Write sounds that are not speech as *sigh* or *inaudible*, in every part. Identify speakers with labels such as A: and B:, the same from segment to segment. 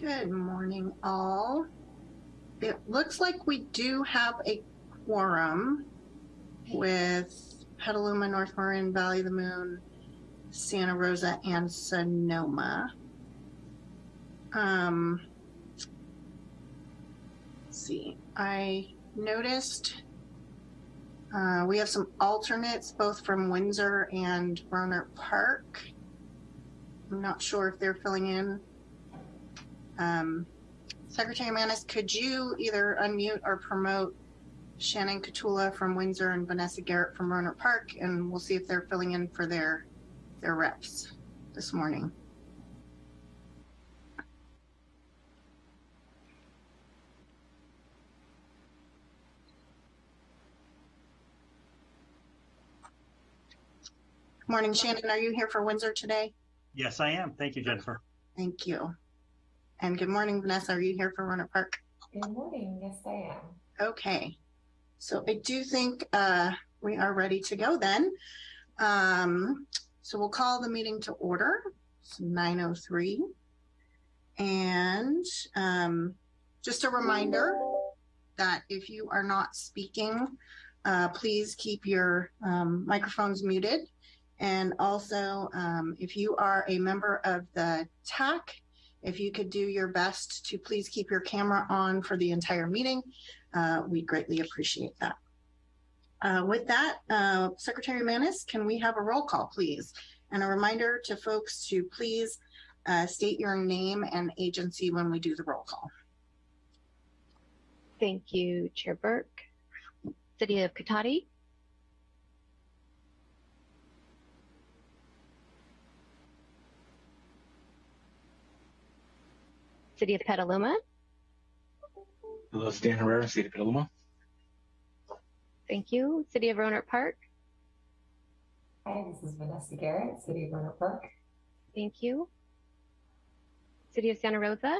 A: Good morning, all. It looks like we do have a quorum with Petaluma, North Marin, Valley of the Moon, Santa Rosa, and Sonoma. Um, see, I noticed uh, we have some alternates both from Windsor and Rohnert Park. I'm not sure if they're filling in. Um, Secretary Manis, could you either unmute or promote Shannon Katula from Windsor and Vanessa Garrett from Rohnert Park, and we'll see if they're filling in for their their reps this morning. Morning, Shannon. Are you here for Windsor today?
B: Yes, I am. Thank you, Jennifer.
A: Thank you. And good morning, Vanessa. Are you here for Rohnert Park?
C: Good morning. Yes, I am.
A: Okay. So I do think uh, we are ready to go then. Um, so we'll call the meeting to order. It's 9.03. And um, just a reminder that if you are not speaking, uh, please keep your um, microphones muted. And also, um, if you are a member of the TAC, if you could do your best to please keep your camera on for the entire meeting, uh, we greatly appreciate that. Uh, with that, uh, Secretary Manis, can we have a roll call, please? And a reminder to folks to please uh, state your name and agency when we do the roll call.
D: Thank you, Chair Burke. City of Cotati. City of Petaluma.
E: Hello, Stan Herrera, City of Petaluma.
D: Thank you. City of Rohnert Park.
C: Hi, this is Vanessa Garrett, City of Rohnert Park.
D: Thank you. City of Santa Rosa.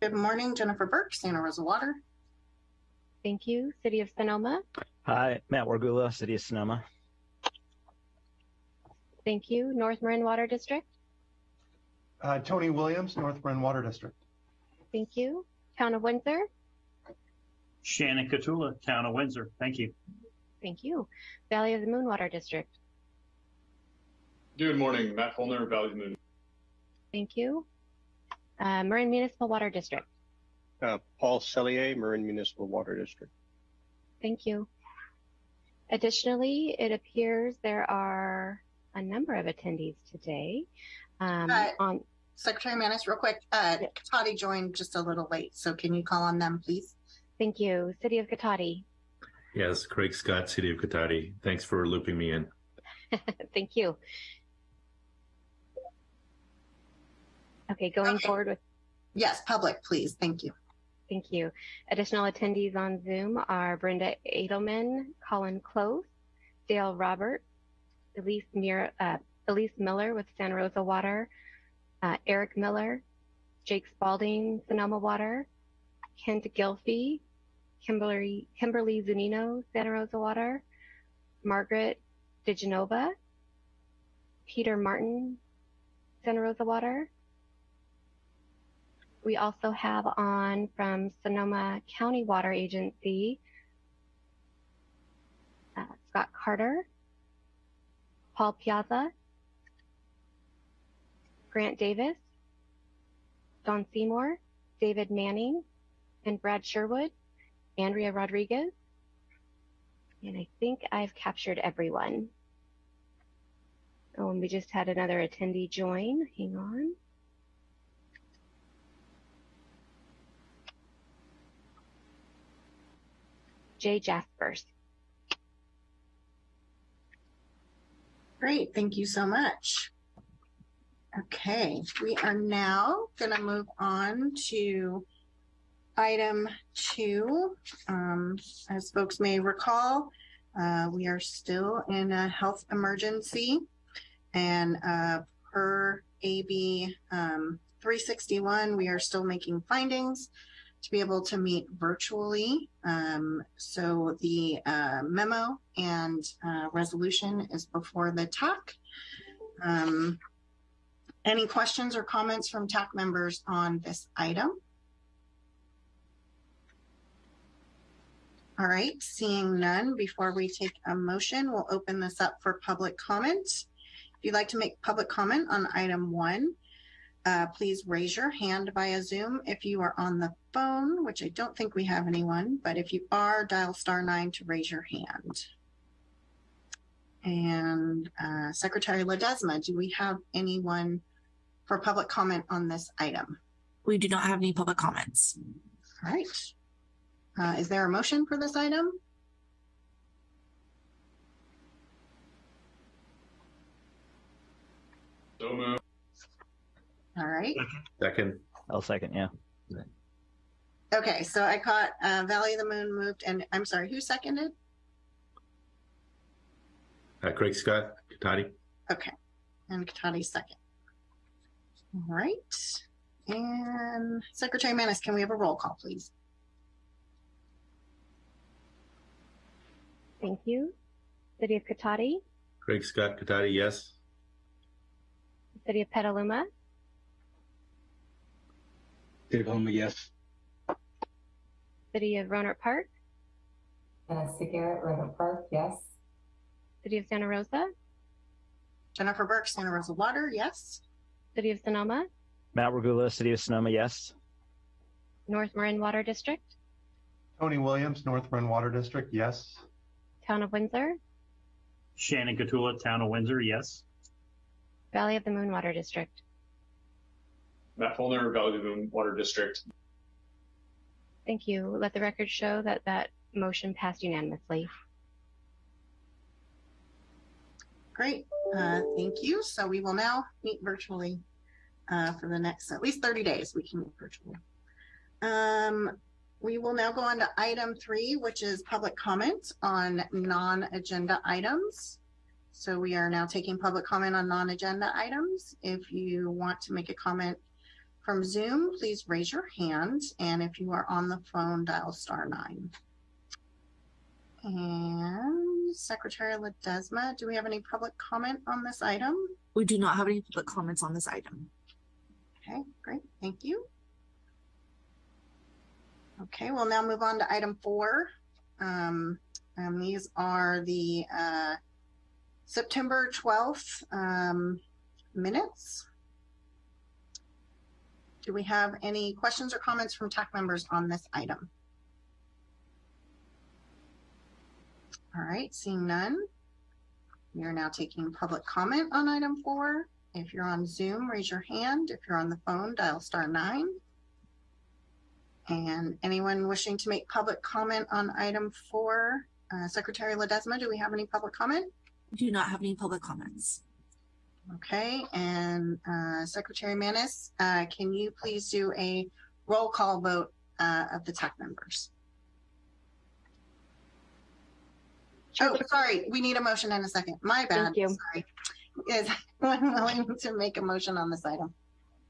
A: Good morning, Jennifer Burke, Santa Rosa Water.
D: Thank you. City of Sonoma.
B: Hi, Matt Wargula, City of Sonoma.
D: Thank you. North Marin Water District.
F: Uh, Tony Williams, North Marin Water District.
D: Thank you. Town of Windsor.
B: Shannon Katula, Town of Windsor. Thank you.
D: Thank you. Valley of the Moon Water District.
G: Good morning, Matt Holner, Valley of the Moon.
D: Thank you. Uh, Marin Municipal Water District.
H: Uh, Paul Cellier, Marin Municipal Water District.
D: Thank you. Additionally, it appears there are a number of attendees today. Um,
A: Uh,
D: on
A: Secretary Manis, real quick, uh, Cotati joined just a little late, so can you call on them, please?
D: thank you, City of Cotati.
I: Yes, Craig Scott, City of Cotati. Thanks for looping me in. *laughs*
D: thank you. Okay, going
A: Okay.
D: forward with
A: Yes, public, please. Thank you.
D: Thank you. Additional attendees on Zoom are Brenda Edelman, Colin Close, Dale Robert, Elise, Mir- uh, Elise Miller with Santa Rosa Water, uh, Eric Miller, Jake Spalding, Sonoma Water, Kent Gilfie, Kimberly, Kimberly Zunino, Santa Rosa Water, Margaret DeGenova, Peter Martin, Santa Rosa Water, we also have on from Sonoma County Water Agency, uh, Scott Carter, Paul Piazza, Grant Davis, Don Seymour, David Manning, and Brad Sherwood, Andrea Rodriguez. And I think I've captured everyone. Oh, and we just had another attendee join. Hang on. Jay Jaspers.
A: Great, thank you so much. Okay, we are now going to move on to item two. Um, as folks may recall, uh, we are still in a health emergency and uh, per AB um, 361, we are still making findings to be able to meet virtually. Um, so the uh, memo and uh, resolution is before the TAC. Any questions or comments from TAC members on this item? All right, seeing none, before we take a motion, we'll open this up for public comment. If you'd like to make public comment on item one, uh, please raise your hand via Zoom. If you are on the phone, which I don't think we have anyone, but if you are, dial star nine to raise your hand. And uh, Secretary Ledesma, do we have anyone for public comment on this item?
J: We do not have any public comments.
A: All right. Uh, is there a motion for this item?
G: So moved.
A: All right.
I: Second,
K: I'll second, yeah.
A: Okay, so I caught uh, Valley of the Moon moved, and I'm sorry, who seconded?
I: uh, Craig Scott, Cotati.
A: Okay, and Cotati second. All right. And Secretary Manis, can we have a roll call, please?
D: Thank you. City of Cotati,
I: Craig Scott, Cotati, yes.
D: City of Petaluma,
E: City of Petaluma, yes.
D: City of Rohnert Park, uh,
C: Vanessa Garrett, Rohnert Park, yes.
D: City of Santa Rosa,
A: Jennifer Burke, Santa Rosa Water, yes.
D: City of Sonoma,
K: Matt Regula, City of Sonoma, yes.
D: North Marin Water District,
F: Tony Williams, North Bend Water District, yes.
D: Town of Windsor,
B: Shannon Katula, Town of Windsor, yes.
D: Valley of the Moon Water District.
G: Matt Fulner, Valley of the Moon Water District.
D: Thank you. Let the record show that that motion passed unanimously.
A: Great, uh, thank you. So we will now meet virtually uh, for the next at least 30 days. We can meet virtually. Um, we will now go on to item three, which is public comment on non-agenda items. So we are now taking public comment on non-agenda items. If you want to make a comment from Zoom, please raise your hand. And if you are on the phone, dial star nine. And Secretary Ledesma, do we have any public comment on this item?
J: We do not have any public comments on this item.
A: Okay, great, thank you. Okay, we'll now move on to item four. Um, and these are the, uh, September twelfth, um, minutes. Do we have any questions or comments from TAC members on this item? All right, seeing none. We are now taking public comment on item four. If you're on Zoom, raise your hand. If you're on the phone, dial star nine. And anyone wishing to make public comment on item four, uh, Secretary Ledesma, do we have any public comment?
J: We do not have any public comments.
A: Okay, and uh, Secretary Manis, uh, can you please do a roll call vote uh, of the TAC members? Oh, sorry, we need a motion in a second. My bad.
D: Thank you.
A: Sorry. Is *laughs* anyone willing to make a motion on this item?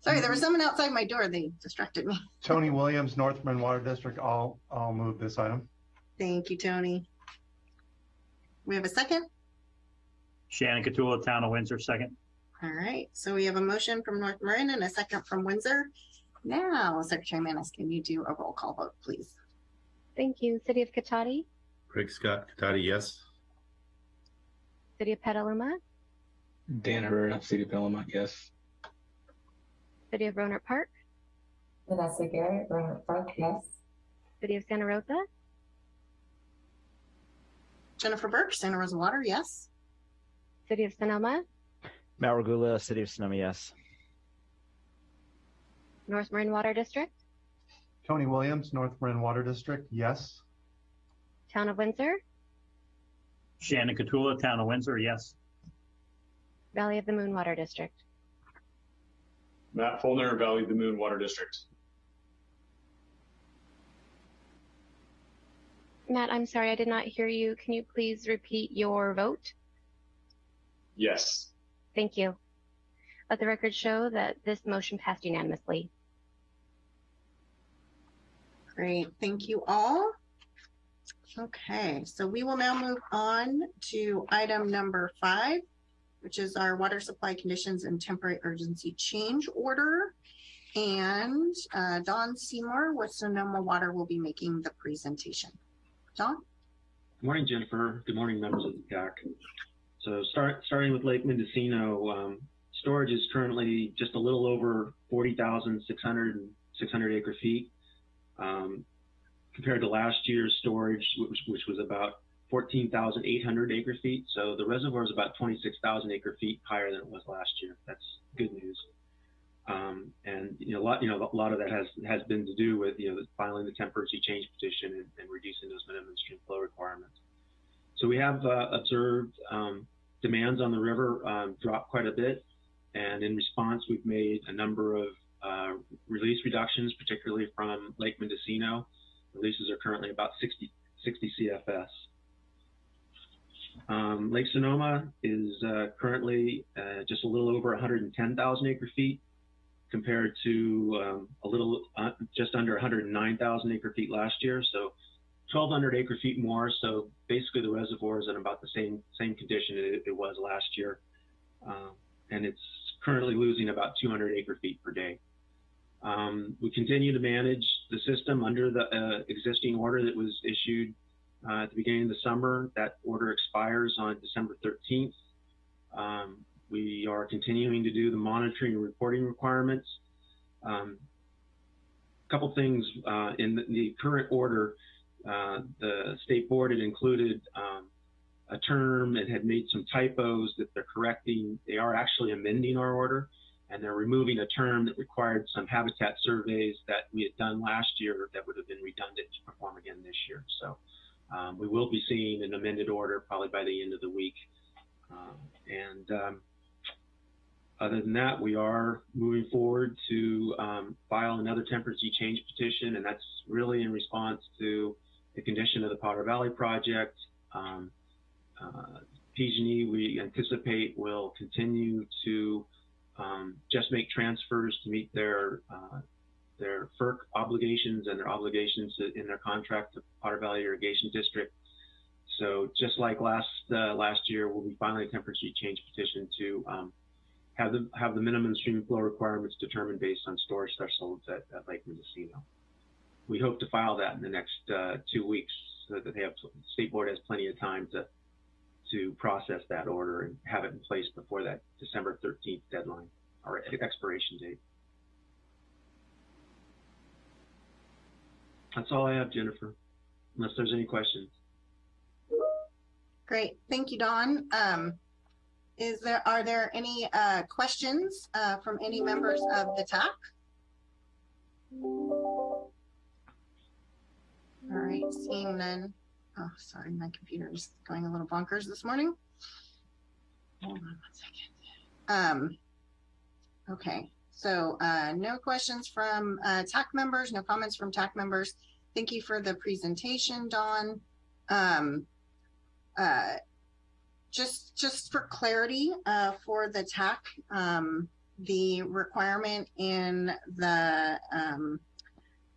A: Sorry, there was mm-hmm. someone outside my door. They distracted me. *laughs*
F: Tony Williams, North Bend Water District, I'll, I'll move this item.
A: Thank you, Tony. We have a second?
B: Shannon Katula, Town of Windsor, second.
A: All right, so we have a motion from North Marin and a second from Windsor. Now, Secretary Manis, can you do a roll call vote, please?
D: Thank you. City of Cotati,
I: Craig Scott, Cotati, yes.
D: City of Petaluma,
E: Dan Herrera, City of Petaluma, yes.
D: City of Rohnert Park,
C: Vanessa Garrett, Rohnert Park, yes.
D: City of Santa Rosa,
A: Jennifer Burke, Santa Rosa Water, yes.
D: City of Sonoma,
K: Matt Regula, City of Sonoma, yes.
D: North Marin Water District,
F: Tony Williams, North Bend Water District, yes.
D: Town of Windsor,
B: Shannon Katula, Town of Windsor, yes.
D: Valley of the Moon Water District.
G: Matt Fulner, Valley of the Moon Water District.
D: Matt, I'm sorry, I did not hear you. Can you please repeat your vote?
G: Yes.
D: Thank you. Let the record show that this motion passed unanimously.
A: Great, thank you all. Okay, so we will now move on to item number five, which is our water supply conditions and temporary urgency change order. And uh, Don Seymour with Sonoma Water will be making the presentation. Don?
L: Good morning, Jennifer. Good morning, members of the TAC. So start, starting with Lake Mendocino, um, storage is currently just a little over 40,600 600 acre feet. Um, compared to last year's storage, which, which was about 14,800 acre feet. So the reservoir is about 26,000 acre feet higher than it was last year. That's good news. Um, and you know, a lot, you know, a lot of that has has been to do with you know filing the temporary change petition and, and reducing those minimum stream flow requirements. So we have uh, observed um, demands on the river um, drop quite a bit, and in response, we've made a number of uh, release reductions, particularly from Lake Mendocino. Releases are currently about 60, 60 CFS. Um, Lake Sonoma is uh, currently uh, just a little over 110,000 acre feet compared to um, a little uh, just under 109,000 acre feet last year. So 1,200 acre feet more. So basically the reservoir is in about the same same condition it, it was last year. Um, and it's currently losing about 200 acre feet per day. Um, we continue to manage the system under the uh, existing order that was issued at the beginning of the summer. That order expires on December 13th. Um, we are continuing to do the monitoring and reporting requirements. Um, a couple things uh, in the, the, current order, uh, the state board had included um, a term and had made some typos that they're correcting. They are actually amending our order and they're removing a term that required some habitat surveys that we had done last year that would have been redundant to perform again this year. So um, we will be seeing an amended order probably by the end of the week. Um, and um, other than that, we are moving forward to um, file another temporary change petition, and that's really in response to the condition of the Potter Valley project. Um, uh, PG&E, we anticipate will continue to um, just make transfers to meet their uh, their FERC obligations and their obligations in their contract to Potter Valley Irrigation District. So just like last uh, last year, we'll be filing a temporary change petition to um, have the have the minimum stream flow requirements determined based on storage thresholds at, at Lake Mendocino. We hope to file that in the next uh, two weeks so that they have state board has plenty of time to to process that order and have it in place before that December 13th deadline or expiration date. That's all I have, Jennifer, unless there's any questions.
A: Great. Thank you, Don. Um, is there, are there any uh, questions uh, from any members of the TAC? All right, seeing none. Oh, sorry, my computer is going a little bonkers this morning. Hold on one second. Um, okay, so uh, no questions from uh, TAC members, no comments from TAC members. Thank you for the presentation, Don. Um, uh, just, just for clarity uh, for the TAC, um, the requirement in the um,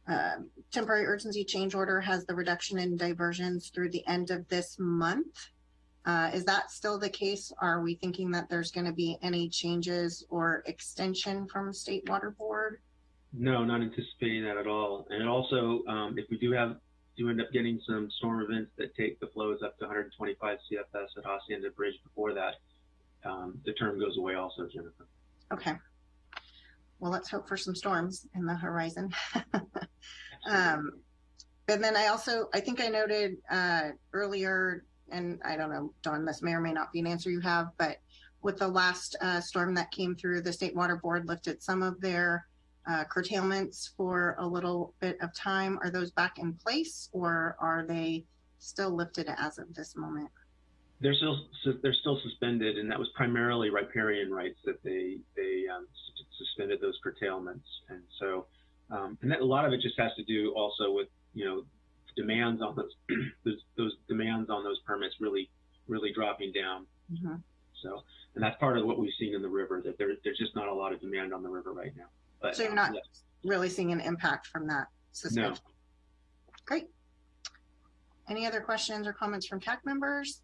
A: uh, temporary urgency change order has the reduction in diversions through the end of this month. Uh, is that still the case? Are we thinking that there's going to be any changes or extension from State Water Board?
L: No, not anticipating that at all. And also, um, if we do have do end up getting some storm events that take the flows up to 125 CFS at Hacienda Bridge before that, um, the term goes away also, Jennifer.
A: Okay. Well, let's hope for some storms in the horizon. *laughs* um, and then I also, I think I noted uh, earlier, and I don't know, Don, this may or may not be an answer you have, but with the last uh, storm that came through, the State Water Board lifted some of their uh, curtailments for a little bit of time. Are those back in place or are they still lifted as of this moment?
L: They're still they're still suspended, and that was primarily riparian rights that they they um, suspended those curtailments, and so um, and that, a lot of it just has to do also with you know demands on those *clears throat* those, those demands on those permits really really dropping down.
A: Mm-hmm.
L: So and that's part of what we've seen in the river that there, there's just not a lot of demand on the river right now. But
A: so you're not really seeing an impact from that suspension?
L: No.
A: Great. Any other questions or comments from TAC members?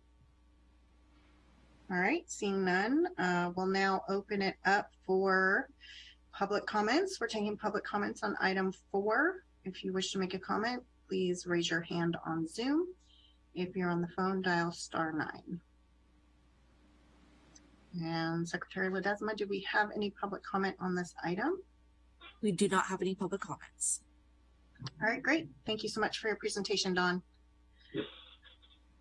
A: All right, seeing none, uh, we'll now open it up for public comments. We're taking public comments on item four. If you wish to make a comment, please raise your hand on Zoom. If you're on the phone, dial star nine. And Secretary Ledesma, do we have any public comment on this item?
J: We do not have any public comments.
A: All right, great. Thank you so much for your presentation, Don.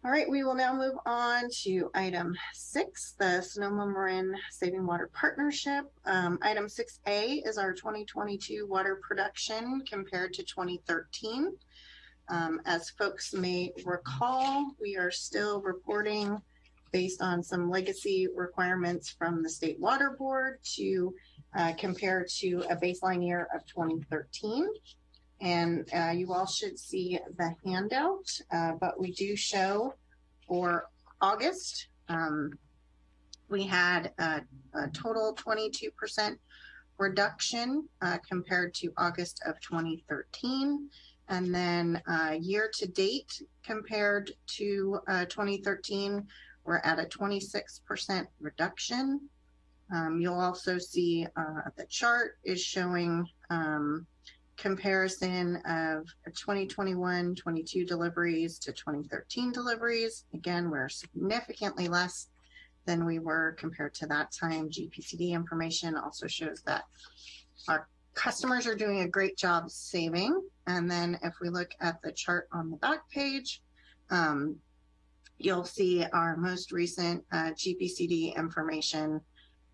A: All right, we will now move on to item six, the Sonoma Marin Saving Water Partnership. Um, item six A is our 2022 water production compared to 2013. Um, as folks may recall, we are still reporting based on some legacy requirements from the State Water Board to uh, compare to a baseline year of 2013. And uh, you all should see the handout, uh, but we do show for August, um, we had a, a total 22% reduction uh, compared to August of 2013. And then uh, year to date compared to uh, 2013, we're at a 26% reduction. Um, you'll also see uh, the chart is showing um, comparison of 2021 22 deliveries to 2013 deliveries. Again, we're significantly less than we were compared to that time. GPCD information also shows that our customers are doing a great job saving. And then if we look at the chart on the back page, um, you'll see our most recent uh, GPCD information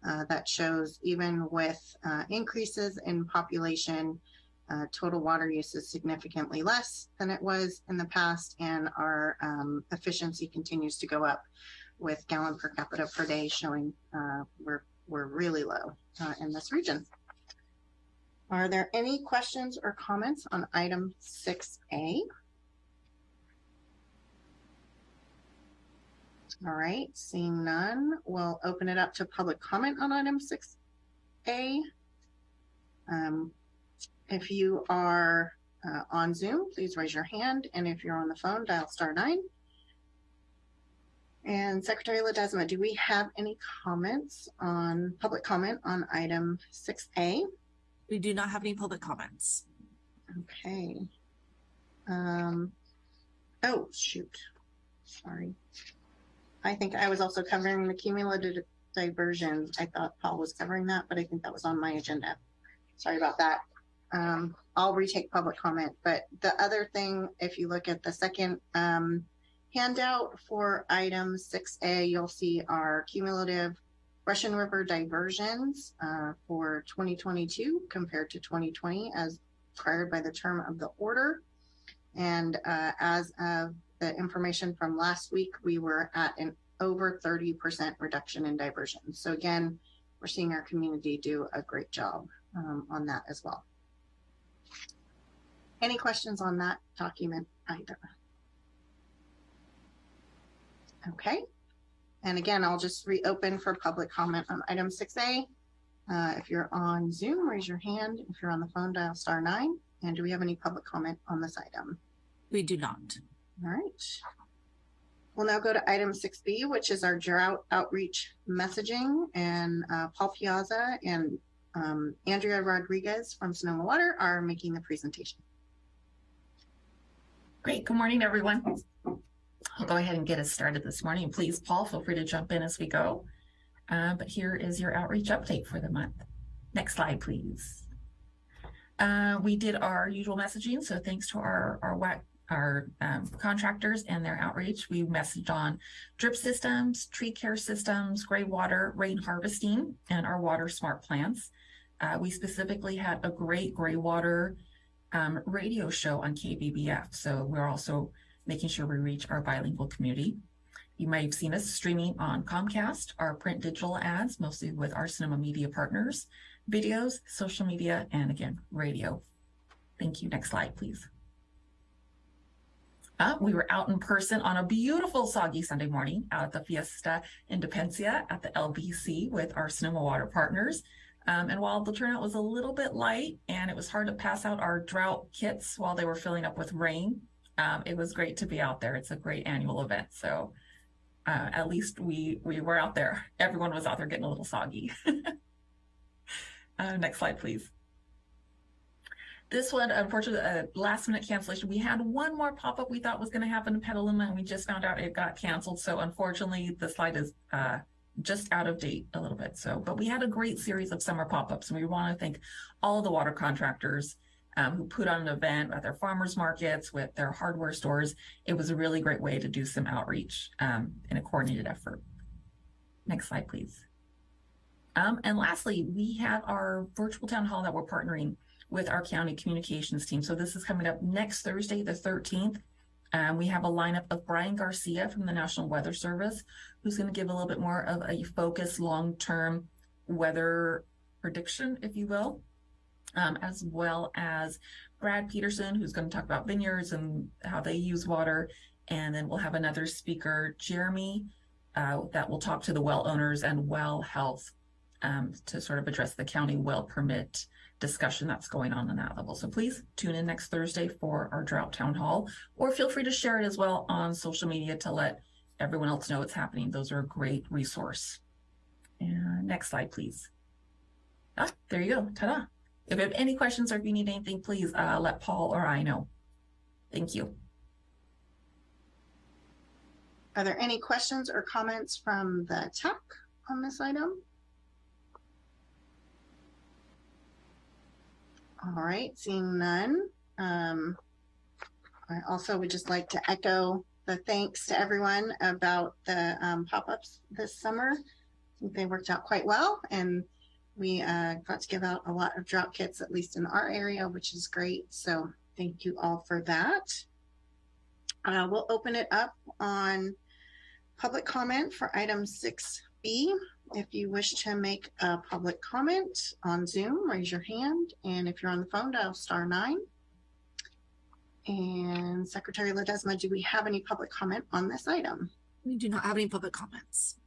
A: uh, that shows even with uh, increases in population, uh, total water use is significantly less than it was in the past, and our um, efficiency continues to go up with gallon per capita per day showing uh, we're, we're really low uh, in this region. Are there any questions or comments on item 6A? All right, seeing none, we'll open it up to public comment on item 6A. Um, if you are uh, on Zoom, please raise your hand. And if you're on the phone, dial star nine. And Secretary Ledesma, do we have any comments on public comment on item 6A?
J: We do not have any public comments.
A: Okay. Um, oh, shoot. Sorry. I think I was also covering the cumulative diversion. I thought Paul was covering that, but I think that was on my agenda. Sorry about that. Um, I'll retake public comment. But the other thing, if you look at the second um, handout for item 6A, you'll see our cumulative Russian River diversions uh, for 2022 compared to 2020 as required by the term of the order. And uh, as of the information from last week, we were at an over 30% reduction in diversions. So again, we're seeing our community do a great job um, on that as well. Any questions on that document either? Okay. And again, I'll just reopen for public comment on item 6A. Uh, if you're on Zoom, raise your hand. If you're on the phone, dial star nine. And do we have any public comment on this item?
J: We do not.
A: All right. We'll now go to item 6B, which is our drought outreach messaging. And uh, Paul Piazza and um, Andrea Rodriguez from Sonoma Water are making the presentation.
M: Great. Good morning, everyone. I'll go ahead and get us started this morning. Please, Paul, feel free to jump in as we go. Uh, but here is your outreach update for the month. Next slide, please. Uh, we did our usual messaging, so thanks to our our our um, contractors and their outreach, we messaged on drip systems, tree care systems, gray water, rain harvesting, and our water smart plants. Uh, we specifically had a great gray water um, radio show on KBBF, so we're also making sure we reach our bilingual community. You might have seen us streaming on Comcast, our print digital ads, mostly with our cinema media partners, videos, social media, and again, radio. Thank you. Next slide, please. Uh, we were out in person on a beautiful soggy Sunday morning out at the Fiesta Independencia at the LBC with our Sonoma Water partners. Um, and while the turnout was a little bit light and it was hard to pass out our drought kits while they were filling up with rain, um, it was great to be out there. It's a great annual event. So uh, at least we we were out there. Everyone was out there getting a little soggy. *laughs* uh, next slide, please. This one, unfortunately, uh, last minute cancellation. We had one more pop up we thought was going to happen in Petaluma, and we just found out it got canceled. So unfortunately, the slide is uh, just out of date a little bit. So, but we had a great series of summer pop ups, and we want to thank all the water contractors um, who put on an event at their farmers markets with their hardware stores. It was a really great way to do some outreach um, in a coordinated effort. Next slide, please. Um, and lastly, we have our virtual town hall that we're partnering with our county communications team. So this is coming up next Thursday, the 13th. Um, we have a lineup of Brian Garcia from the National Weather Service, who's going to give a little bit more of a focused long-term weather prediction, if you will, um, as well as Brad Peterson, who's going to talk about vineyards and how they use water. And then we'll have another speaker, Jeremy, uh, that will talk to the well owners and well health um, to sort of address the county well permit discussion that's going on on that level. So please tune in next Thursday for our drought town hall, or feel free to share it as well on social media to let everyone else know it's happening. Those are a great resource. And next slide, please. Ah, there you go. Ta-da. If you have any questions or if you need anything, please uh, let Paul or I know. Thank you.
A: Are there any questions or comments from the TAC on this item? All right, seeing none. Um, I also would just like to echo the thanks to everyone about the um, pop-ups this summer. I think they worked out quite well and we uh, got to give out a lot of drop kits, at least in our area, which is great. So thank you all for that. Uh, we'll open it up on public comment for item 6B. If you wish to make a public comment on Zoom, raise your hand. And if you're on the phone, dial star nine. And Secretary Ledesma, do we have any public comment on this item?
J: We do not have any public comments.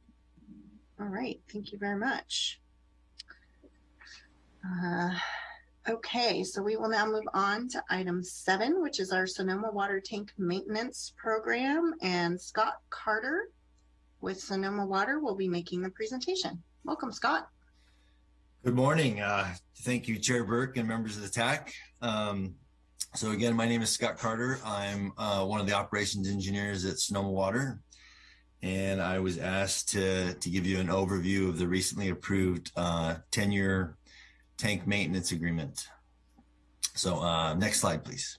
A: All right, thank you very much. Uh, okay, so we will now move on to item seven, which is our Sonoma Water Tank Maintenance Program. And Scott Carter with Sonoma Water will be making the presentation. Welcome, Scott.
N: Good morning. Uh, thank you, Chair Burke and members of the TAC. Um, so again, my name is Scott Carter. I'm uh, one of the operations engineers at Sonoma Water. And I was asked to, to give you an overview of the recently approved 10-year uh, tank maintenance agreement. So uh, next slide, please.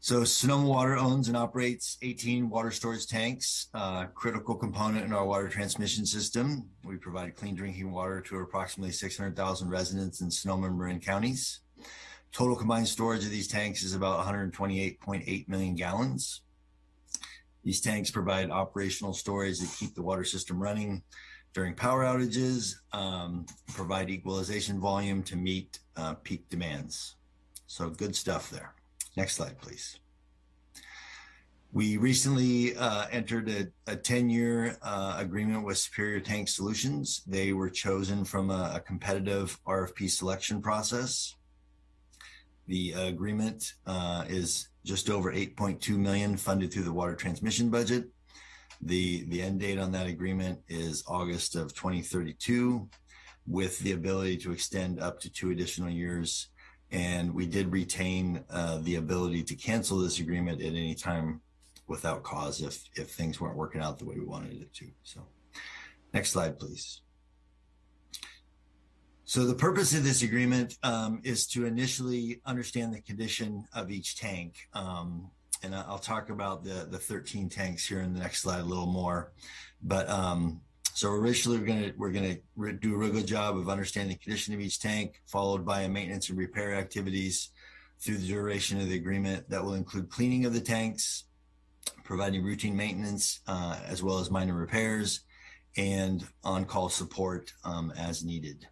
N: So Sonoma Water owns and operates 18 water storage tanks, uh, critical component in our water transmission system. We provide clean drinking water to approximately 600,000 residents in Sonoma and Marin counties. Total combined storage of these tanks is about 128.8 million gallons. These tanks provide operational storage that keep the water system running during power outages, um, provide equalization volume to meet uh, peak demands. So good stuff there. Next slide, please. We recently uh, entered a, a 10-year uh, agreement with Superior Tank Solutions. They were chosen from a, a competitive RFP selection process. The agreement uh, is just over 8.2 million funded through the water transmission budget. The, the end date on that agreement is August of 2032 with the ability to extend up to two additional years and we did retain uh, the ability to cancel this agreement at any time without cause if if things weren't working out the way we wanted it to. So next slide, please. So the purpose of this agreement um, is to initially understand the condition of each tank. Um, and I'll talk about the, the 13 tanks here in the next slide a little more. But um, so initially, we're gonna we're gonna do a real good job of understanding the condition of each tank, followed by a maintenance and repair activities through the duration of the agreement. That will include cleaning of the tanks, providing routine maintenance, uh, as well as minor repairs, and on-call support um, as needed.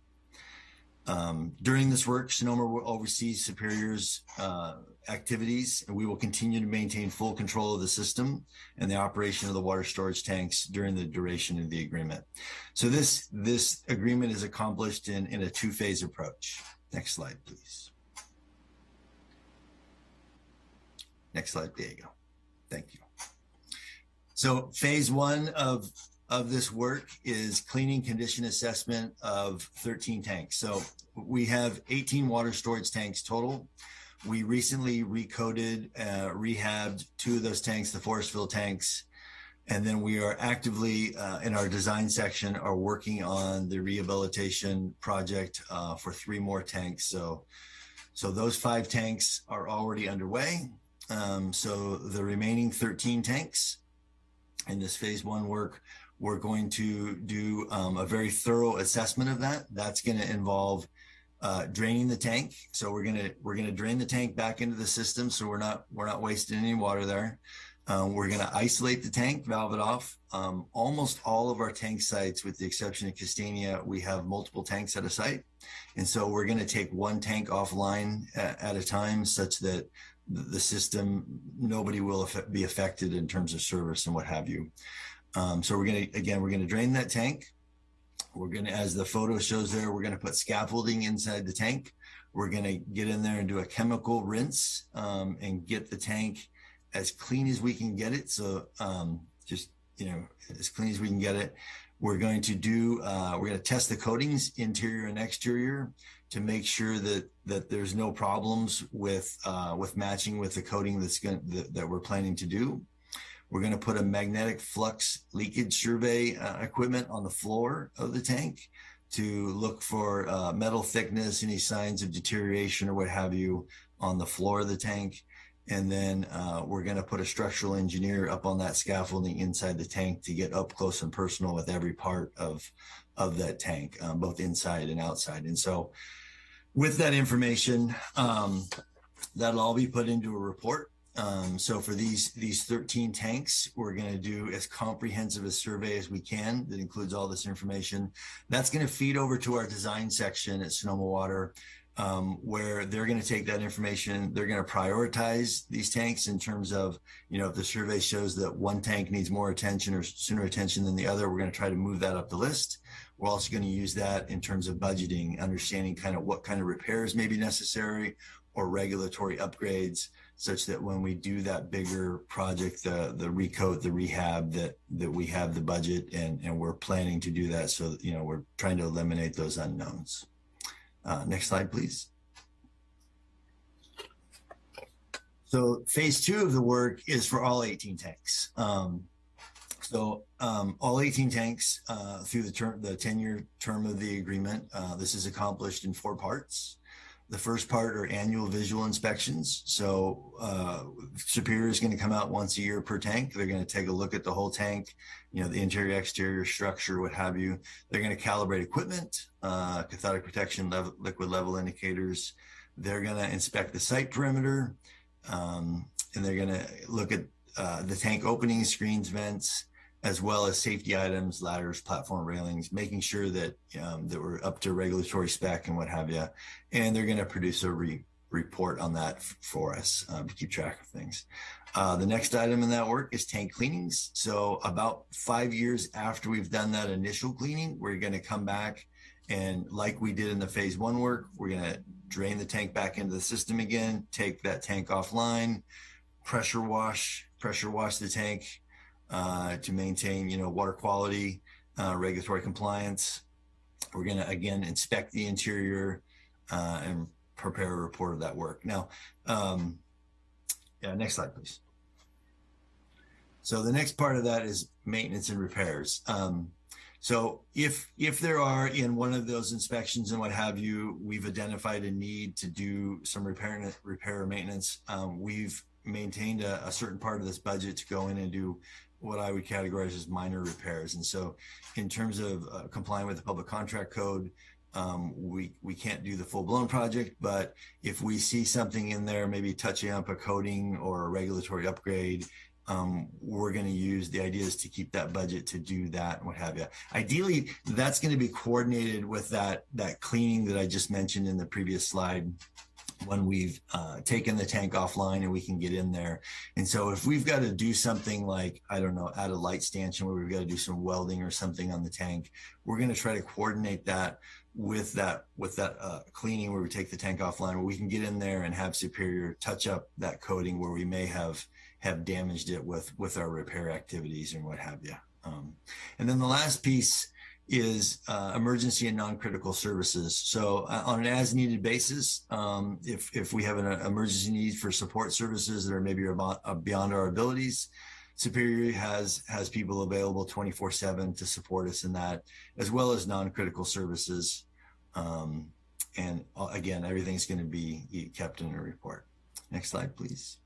N: Um, during this work, Sonoma will oversee Superior's uh, activities, and we will continue to maintain full control of the system and the operation of the water storage tanks during the duration of the agreement. So this, this agreement is accomplished in, in a two-phase approach. Next slide, please. Next slide, Diego. Thank you. So phase one of of this work is cleaning condition assessment of 13 tanks. So we have 18 water storage tanks total. We recently recoded, uh, rehabbed two of those tanks, the Forestville tanks, and then we are actively uh, in our design section are working on the rehabilitation project uh, for three more tanks. So, so those five tanks are already underway. Um, so the remaining 13 tanks in this phase one work we're going to do um, a very thorough assessment of that. That's going to involve uh, draining the tank. So we're gonna we're gonna drain the tank back into the system, so we're not we're not wasting any water there. Um, we're gonna isolate the tank, valve it off. Um, almost all of our tank sites, with the exception of Kastania, we have multiple tanks at a site, and so we're gonna take one tank offline at, at a time, such that the system nobody will be affected in terms of service and what have you. Um, so we're going to, again, we're going to drain that tank. We're going to, as the photo shows there, we're going to put scaffolding inside the tank. We're going to get in there and do a chemical rinse um, and get the tank as clean as we can get it. So um, just, you know, as clean as we can get it. We're going to do, uh, we're going to test the coatings, interior and exterior, to make sure that that there's no problems with uh, with matching with the coating that's going that, that we're planning to do. We're going to put a magnetic flux leakage survey uh, equipment on the floor of the tank to look for uh, metal thickness, any signs of deterioration or what have you on the floor of the tank. And then uh, we're going to put a structural engineer up on that scaffolding inside the tank to get up close and personal with every part of of that tank, um, both inside and outside. And so, with that information, um, that'll all be put into a report um, so for these these 13 tanks, we're going to do as comprehensive a survey as we can that includes all this information. That's going to feed over to our design section at Sonoma Water, um, where they're going to take that information. They're going to prioritize these tanks in terms of, you know, if the survey shows that one tank needs more attention or sooner attention than the other, we're going to try to move that up the list. We're also going to use that in terms of budgeting, understanding kind of what kind of repairs may be necessary or regulatory upgrades such that when we do that bigger project, the the recoat, the rehab, that that we have the budget and and we're planning to do that. So you know we're trying to eliminate those unknowns. Uh, next slide, please. So phase two of the work is for all 18 tanks. Um, so um, all 18 tanks uh, through the term, the 10-year term of the agreement. Uh, this is accomplished in four parts. The first part are annual visual inspections. So uh, Superior is going to come out once a year per tank. They're going to take a look at the whole tank, you know, the interior, exterior structure, what have you. They're going to calibrate equipment, uh, cathodic protection, level, liquid level indicators. They're going to inspect the site perimeter, um, and they're going to look at uh, the tank opening screens, vents, as well as safety items, ladders, platform railings, making sure that um, that we're up to regulatory spec and what have you. And they're going to produce a re report on that for us um, to keep track of things. Uh, the next item in that work is tank cleanings. So about five years after we've done that initial cleaning, we're going to come back and like we did in the phase one work, we're going to drain the tank back into the system again, take that tank offline, pressure wash, pressure wash the tank, uh, to maintain, you know, water quality, uh, regulatory compliance. We're going to again inspect the interior uh, and prepare a report of that work. Now, um, yeah, next slide, please. So the next part of that is maintenance and repairs. Um, so if if there are in one of those inspections and what have you, we've identified a need to do some repair repair maintenance. Um, we've maintained a, a, certain part of this budget to go in and do what I would categorize as minor repairs. And so in terms of uh, complying with the public contract code, um, we, we can't do the full blown project, but if we see something in there, maybe touching up a coating or a regulatory upgrade, um, we're going to use the ideas to keep that budget to do that and what have you. Ideally, that's going to be coordinated with that, that cleaning that I just mentioned in the previous slide when we've uh, taken the tank offline and we can get in there. And so if we've got to do something like, I don't know, add a light stanchion where we've got to do some welding or something on the tank, we're going to try to coordinate that with that with that uh, cleaning where we take the tank offline where we can get in there and have superior touch up that coating where we may have have damaged it with with our repair activities and what have you. Um, and then the last piece is uh, emergency and non-critical services. So uh, on an as-needed basis, um, if if we have an uh, emergency need for support services that are maybe about, uh, beyond our abilities, Superior has has people available 24/7 to support us in that, as well as non-critical services. Um, and uh, again, everything's going to be kept in a report. Next slide, please.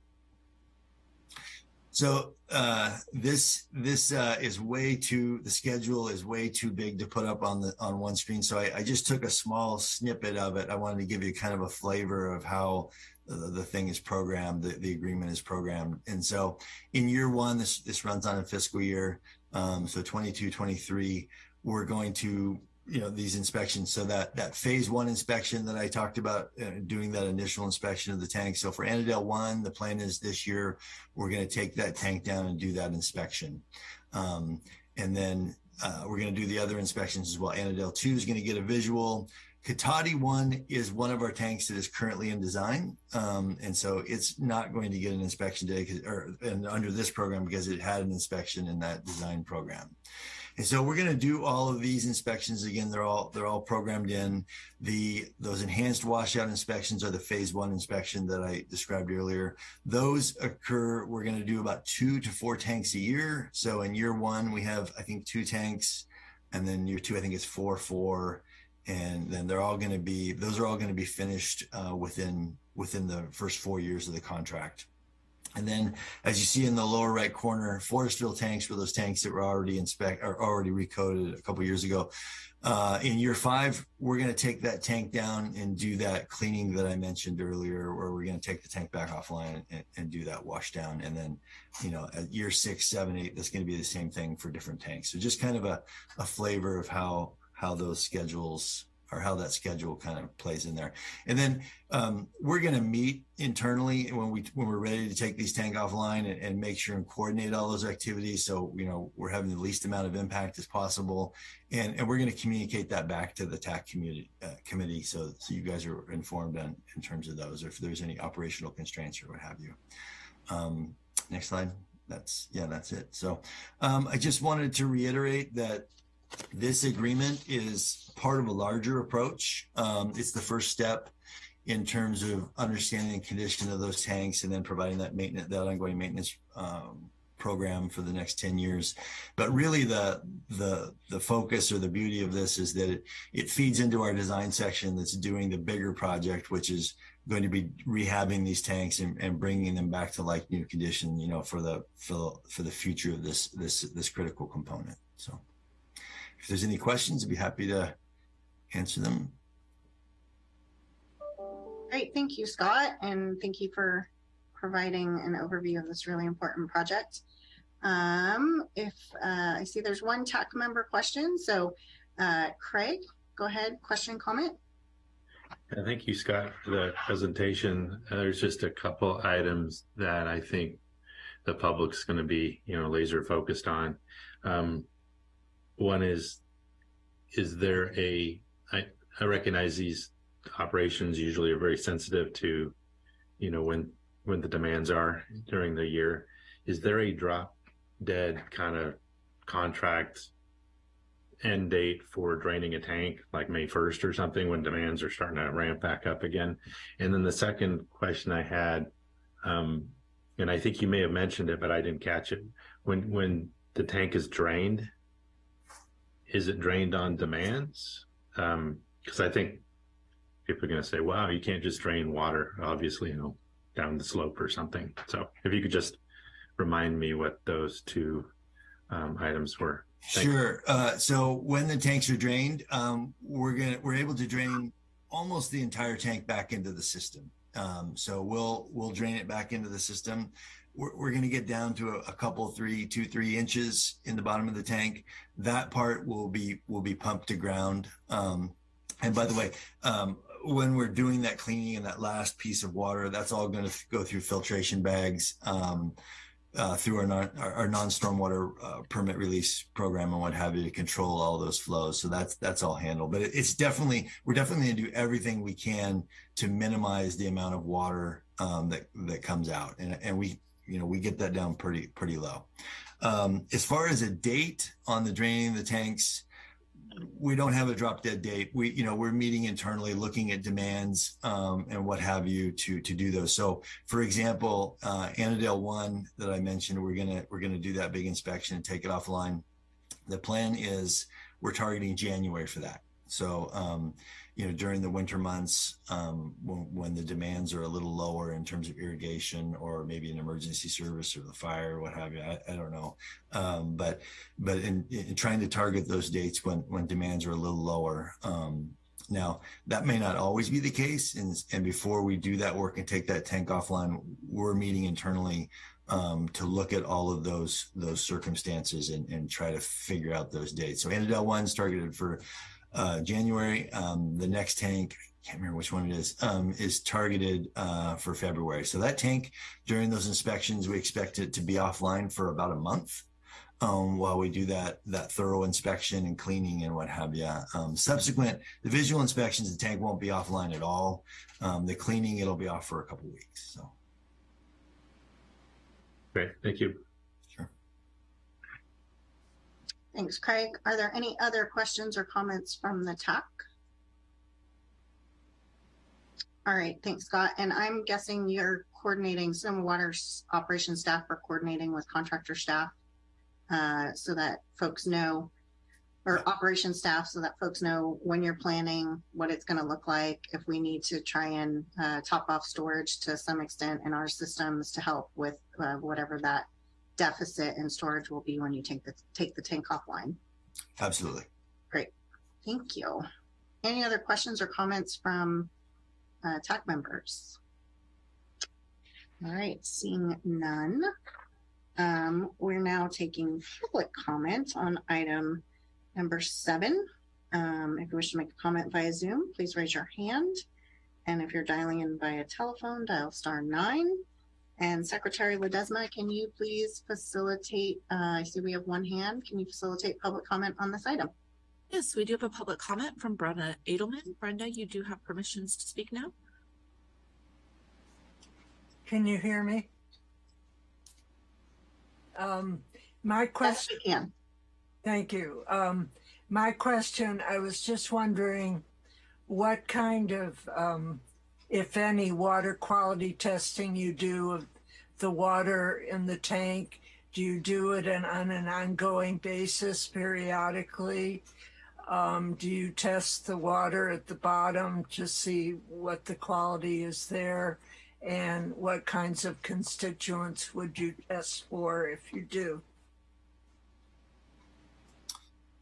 N: So uh, this this uh, is way too the schedule is way too big to put up on the on one screen. So I, I, just took a small snippet of it. I wanted to give you kind of a flavor of how the, the thing is programmed, the, the agreement is programmed. And so in year one, this this runs on a fiscal year. Um, so 22, 23, we're going to you know these inspections. So that that phase one inspection that i talked about uh, doing that initial inspection of the tank. So for Annadel one the plan is this year we're going to take that tank down and do that inspection. Um, and then uh, we're going to do the other inspections as well. Annadel two is going to get a visual. Cotati one is one of our tanks that is currently in design, um, and so it's not going to get an inspection today, or and under this program because it had an inspection in that design program. And so we're going to do all of these inspections again. They're all they're all programmed in. The those enhanced washout inspections are the phase one inspection that I described earlier. Those occur. We're going to do about two to four tanks a year. So in year one we have I think two tanks, and then year two I think it's four four, and then they're all going to be those are all going to be finished uh, within within the first four years of the contract. And then, as you see in the lower right corner, Forestville tanks were those tanks that were already inspect or already recoded a couple years ago. Uh, in year five, we're going to take that tank down and do that cleaning that I mentioned earlier, where we're going to take the tank back offline and, and do that wash down. And then, you know, at year six, seven, eight, that's going to be the same thing for different tanks. So just kind of a, a flavor of how how those schedules or how that schedule kind of plays in there. And then um, we're going to meet internally when we when we're ready to take these tank offline and, and, make sure and coordinate all those activities. So you know we're having the least amount of impact as possible, and and we're going to communicate that back to the TAC community uh, committee so so you guys are informed on in terms of those or if there's any operational constraints or what have you. Um, next slide. That's yeah, that's it. So um, I just wanted to reiterate that this agreement is part of a larger approach. Um, it's the first step in terms of understanding the condition of those tanks and then providing that maintenance, that ongoing maintenance um, program for the next 10 years. But really the, the, the focus or the beauty of this is that it, it feeds into our design section that's doing the bigger project, which is going to be rehabbing these tanks and, and bringing them back to like new condition, you know, for the, for for the future of this, this, this critical component. So. If there's any questions, I'd be happy to answer them.
A: Great, thank you, Scott, and thank you for providing an overview of this really important project. Um, if uh, I see there's one TAC member question, so uh, Craig, go ahead, question, comment.
I: Yeah, thank you, Scott, for the presentation. Uh, there's just a couple items that I think the public's going to be, you know, laser focused on. Um, one is, is there a, I, I recognize these operations usually are very sensitive to, you know, when, when the demands are during the year. Is there a drop dead kind of contract end date for draining a tank like May 1st or something when demands are starting to ramp back up again? And then the second question I had, um, and I think you may have mentioned it, but I didn't catch it. When when the tank is drained, is it drained on demands? Because um, I think people are going to say, "Wow, you can't just drain water, obviously, you know, down the slope or something." So, if you could just remind me what those two um, items were.
N: Sure. Uh, so when the tanks are drained, um, we're gonna we're able to drain almost the entire tank back into the system. Um, so we'll we'll drain it back into the system we're, we're going to get down to a, a, couple, three, two, three inches in the bottom of the tank. That part will be will be pumped to ground. Um, and by the way, um, when we're doing that cleaning and that last piece of water, that's all going to go through filtration bags um, uh, through our, non, our, our non-stormwater uh, permit release program and what have you to control all those flows. So that's that's all handled. But it, it's definitely we're definitely going to do everything we can to minimize the amount of water um, that that comes out. And and we you know, we get that down pretty, pretty low. Um, as far as a date on the draining the tanks, we don't have a drop dead date. We, you know, we're meeting internally, looking at demands um, and what have you to to do those. So, for example, uh, Annadel one that I mentioned, we're gonna we're gonna do that big inspection and take it offline. The plan is we're targeting January for that. So, um, you know, during the winter months, um, when, when the demands are a little lower in terms of irrigation or maybe an emergency service or the fire or what have you, I, I don't know. Um, but, but in, in trying to target those dates when, when demands are a little lower, um, now that may not always be the case. And, and before we do that work and take that tank offline, we're meeting internally um, to look at all of those those circumstances and, and try to figure out those dates. So Annadel one's targeted for uh, January. Um, the next tank, I can't remember which one it is, um, is targeted uh, for February. So that tank, during those inspections, we expect it to be offline for about a month. Um, while we do that that thorough inspection and cleaning and what have you. Um, subsequent, the visual inspections, the tank won't be offline at all. Um, the cleaning, it'll be off for a couple weeks. So.
I: Great, thank you.
N: Sure.
A: Thanks, Craig. Are there any other questions or comments from the TAC? All right, thanks, Scott. And I'm guessing you're coordinating, some water operations staff are coordinating with contractor staff uh, so that folks know, or operation staff, so that folks know when you're planning, what it's going to look like, if we need to try and uh, top off storage to some extent in our systems to help with uh, whatever that deficit in storage will be when you take the take the tank offline.
N: Absolutely.
A: Great, thank you. Any other questions or comments from uh, TAC members? All right, seeing none. Um, we're now taking public comment on item number seven. Um, if you wish to make a comment via Zoom, please raise your hand. And if you're dialing in via telephone, dial star nine. And Secretary Ledesma, can you please facilitate, uh, I see we have one hand. Can you facilitate public comment on this item?
J: Yes, we do have a public comment from Brenda Adelman. Brenda, you do have permissions to speak now.
O: Can you hear me? Um, my question.
A: Yes,
O: Thank you. Um, my question, I was just wondering what kind of, um, if any, water quality testing you do of the water in the tank. Do you do it on an ongoing basis periodically? Um, do you test the water at the bottom to see what the quality is there? And what kinds of constituents would you test for if you do?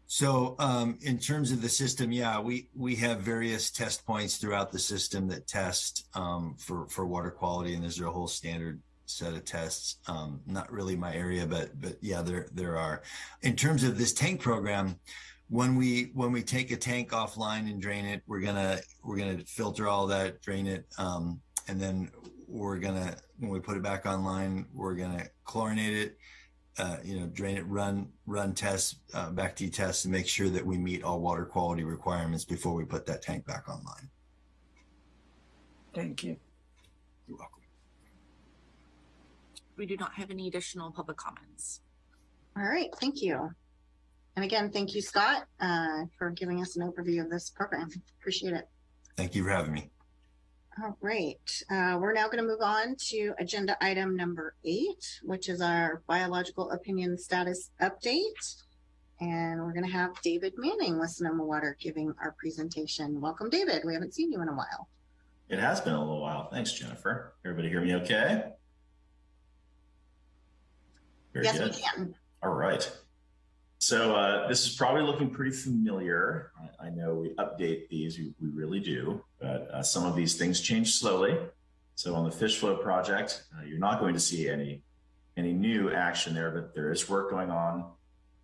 N: So um, in terms of the system, yeah, we we have various test points throughout the system that test um, for for water quality, and there's a whole standard set of tests. Um, not really my area, but but yeah, there there are. In terms of this tank program, when we when we take a tank offline and drain it, we're gonna we're gonna filter all that, drain it, um, and then we're gonna when we put it back online, we're gonna chlorinate it uh, you know, drain it, run run tests, uh, Bacti tests, and make sure that we meet all water quality requirements before we put that tank back online.
O: Thank you.
N: You're welcome.
J: We do not have any additional public comments.
A: All right, thank you. And again, thank you, Scott, uh, for giving us an overview of this program. Appreciate it.
N: Thank you for having me.
A: All right, uh, we're now going to move on to agenda item number eight, which is our biological opinion status update. And we're going to have David Manning with Sonoma Water giving our presentation. Welcome, David. We haven't seen you in a while.
P: It has been a little while. Thanks, Jennifer. Everybody hear me okay? Very
A: yes,
P: good.
A: we can.
P: All right. So uh, this is probably looking pretty familiar. I, I know we update these, we, we really do, but uh, some of these things change slowly. So on the fish flow project, uh, you're not going to see any any new action there, but there is work going on,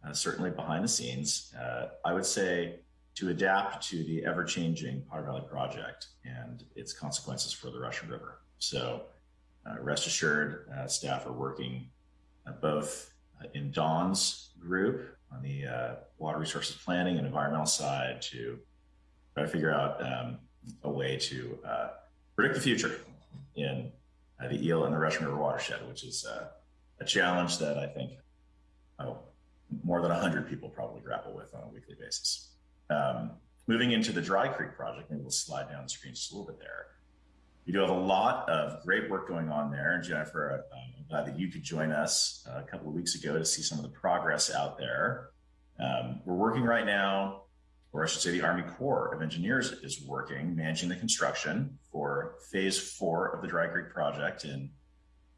P: uh, certainly behind the scenes. Uh, I would say to adapt to the ever-changing Potter Valley project and its consequences for the Russian River. So uh, rest assured, staff are working both in Don's group on the uh, water resources planning and environmental side to try to figure out um, a way to uh, predict the future in uh, the Eel and the Russian River watershed, which is uh, a challenge that I think oh, more than 100 people probably grapple with on a weekly basis. Um, moving into the Dry Creek project, maybe we'll slide down the screen just a little bit there. We do have a lot of great work going on there. And Jennifer, uh, I'm glad that you could join us uh, a couple of weeks ago to see some of the progress out there. Um, we're working right now, or I should say the Army Corps of Engineers is working, managing the construction for phase four of the Dry Creek project in,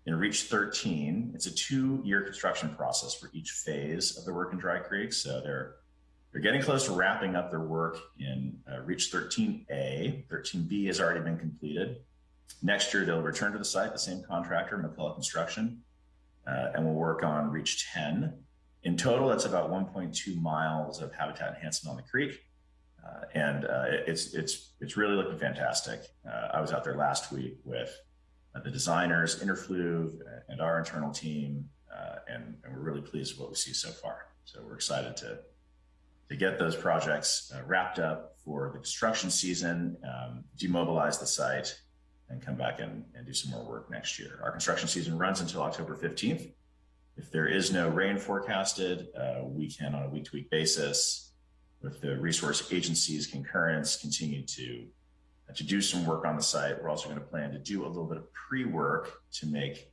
P: in Reach 13. It's a two-year construction process for each phase of the work in Dry Creek. So they're they're getting close to wrapping up their work in uh, Reach 13A. 13B has already been completed. Next year, they'll return to the site, the same contractor, McCullough Construction, uh, and we'll work on Reach 10. In total, that's about 1.2 miles of habitat enhancement on the creek. Uh, and uh, it's it's it's really looking fantastic. Uh, I was out there last week with uh, the designers, Inter-Fluve, and our internal team, uh, and, and, we're really pleased with what we see so far. So we're excited to to get those projects wrapped up for the construction season, um, demobilize the site, and come back and, and do some more work next year. Our construction season runs until October 15th. If there is no rain forecasted, we can, on a week-to-week basis, with the resource agency's concurrence, continue to to do some work on the site. We're also going to plan to do a little bit of pre-work to make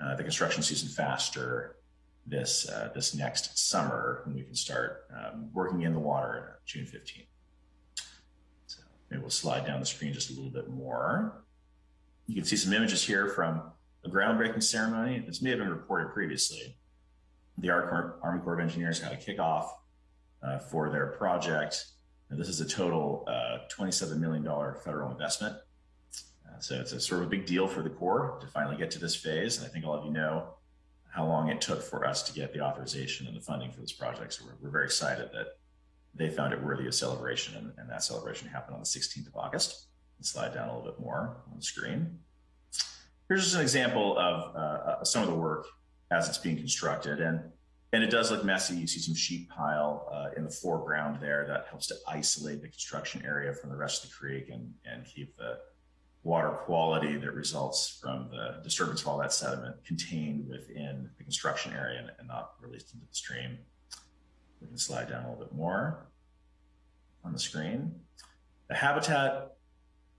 P: uh, the construction season faster this uh, this next summer when we can start um, working in the water June 15th. So maybe we'll slide down the screen just a little bit more. You can see some images here from a groundbreaking ceremony. This may have been reported previously. The Army Corps of Engineers had a kickoff uh, for their project. And this is a total uh, $27 million federal investment. Uh, so it's a sort of a big deal for the Corps to finally get to this phase. And I think all of you know how long it took for us to get the authorization and the funding for this project. So we're, we're very excited that they found it worthy of celebration. And, and that celebration happened on the 16th of August. Slide down a little bit more on the screen. Here's just an example of uh, some of the work as it's being constructed. And and it does look messy. You see some sheet pile uh, in the foreground there that helps to isolate the construction area from the rest of the creek and, and keep the water quality that results from the disturbance of all that sediment contained within the construction area and, and not released into the stream. We can slide down a little bit more on the screen. The habitat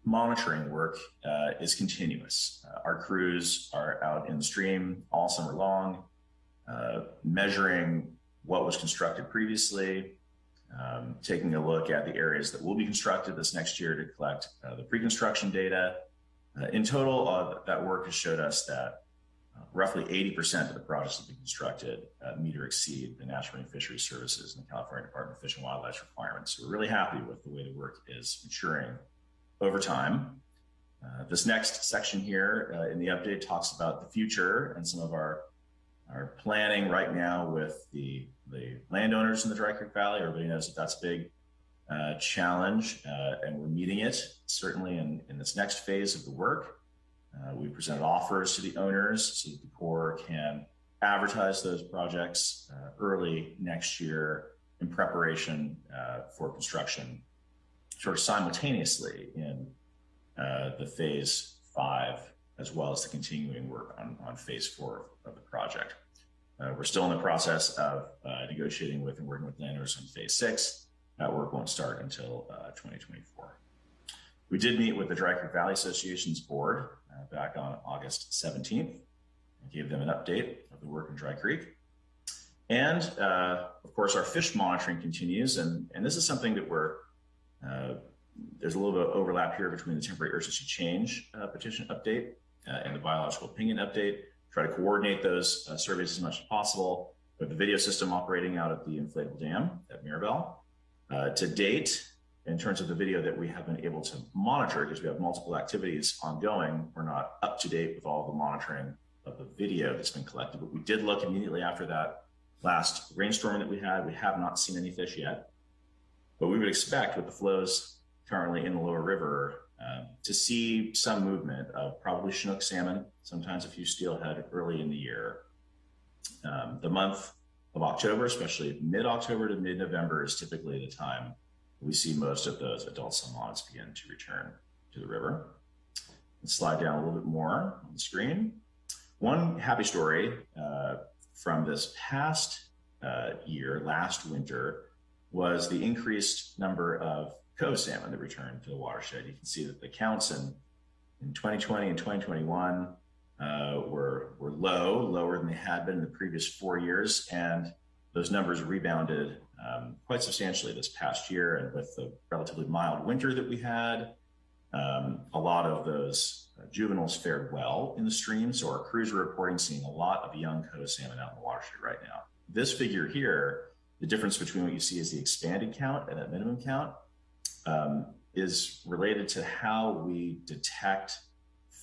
P: monitoring work uh, is continuous. Uh, our crews are out in the stream all summer long, uh, measuring what was constructed previously, um, taking a look at the areas that will be constructed this next year to collect uh, the pre-construction data. Uh, in total, uh, that work has showed us that uh, roughly 80% of the projects that been constructed meet or exceed the National Marine Fisheries Services and the California Department of Fish and Wildlife requirements. So we're really happy with the way the work is maturing over time. Uh, this next section here uh, in the update talks about the future and some of our are planning right now with the the landowners in the Dry Creek Valley. Everybody knows that that's a big uh, challenge, uh, and we're meeting it certainly in, in this next phase of the work. Uh, we presented offers to the owners so that the Corps can advertise those projects uh, early next year in preparation for construction, sort of simultaneously in uh, the phase five as well as the continuing work on, on phase four of the project. Uh, we're still in the process of uh, negotiating with and working with landowners on phase six. That work won't start until uh, 2024. We did meet with the Dry Creek Valley Association's board uh, back on August 17th and gave them an update of the work in Dry Creek. And uh, of course, our fish monitoring continues. And, and this is something that we're there's a little bit of overlap here between the temporary urgency change petition update uh, and the biological opinion update, try to coordinate those uh, surveys as much as possible. We have the video system operating out at the inflatable dam at Mirabel. Uh, to date, in terms of the video that we have been able to monitor, because we have multiple activities ongoing, we're not up to date with all the monitoring of the video that's been collected, but we did look immediately after that last rainstorm that we had. We have not seen any fish yet, but we would expect with the flows currently in the lower river um, to see some movement of probably Chinook salmon, sometimes a few steelhead early in the year. Um, the month of October, especially mid-October to mid-November, is typically the time we see most of those adult salmonids begin to return to the river. slide down a little bit more on the screen. One happy story uh, from this past uh, year, last winter, was the increased number of coho salmon that returned to the watershed. You can see that the counts in, in 2020 and 2021 uh, were, were low, lower than they had been in the previous four years. And those numbers rebounded um, quite substantially this past year. And with the relatively mild winter that we had, um, a lot of those uh, juveniles fared well in the stream. So our crews are reporting seeing a lot of young coho salmon out in the watershed right now. This figure here, the difference between what you see as the expanded count and that minimum count, um, is related to how we detect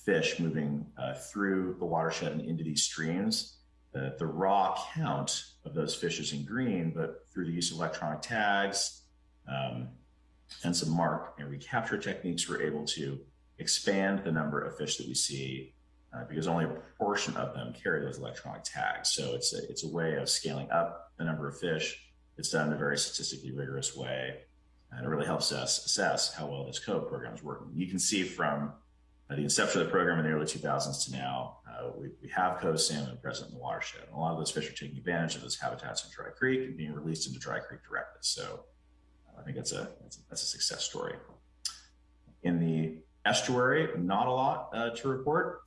P: fish moving uh, through the watershed and into these streams. Uh, the raw count of those fish is in green, but through the use of electronic tags um, and some mark and recapture techniques, we're able to expand the number of fish that we see uh, because only a portion of them carry those electronic tags. So it's a, it's a way of scaling up the number of fish. It's done in a very statistically rigorous way. And it really helps us assess how well this coho program is working. You can see from uh, the inception of the program in the early 2000s to now, uh, we, we, have coho salmon present in the watershed. And a lot of those fish are taking advantage of those habitats in Dry Creek and being released into Dry Creek directly. So uh, I think that's a, that's a, that's a success story. In the estuary, not a lot uh, to report.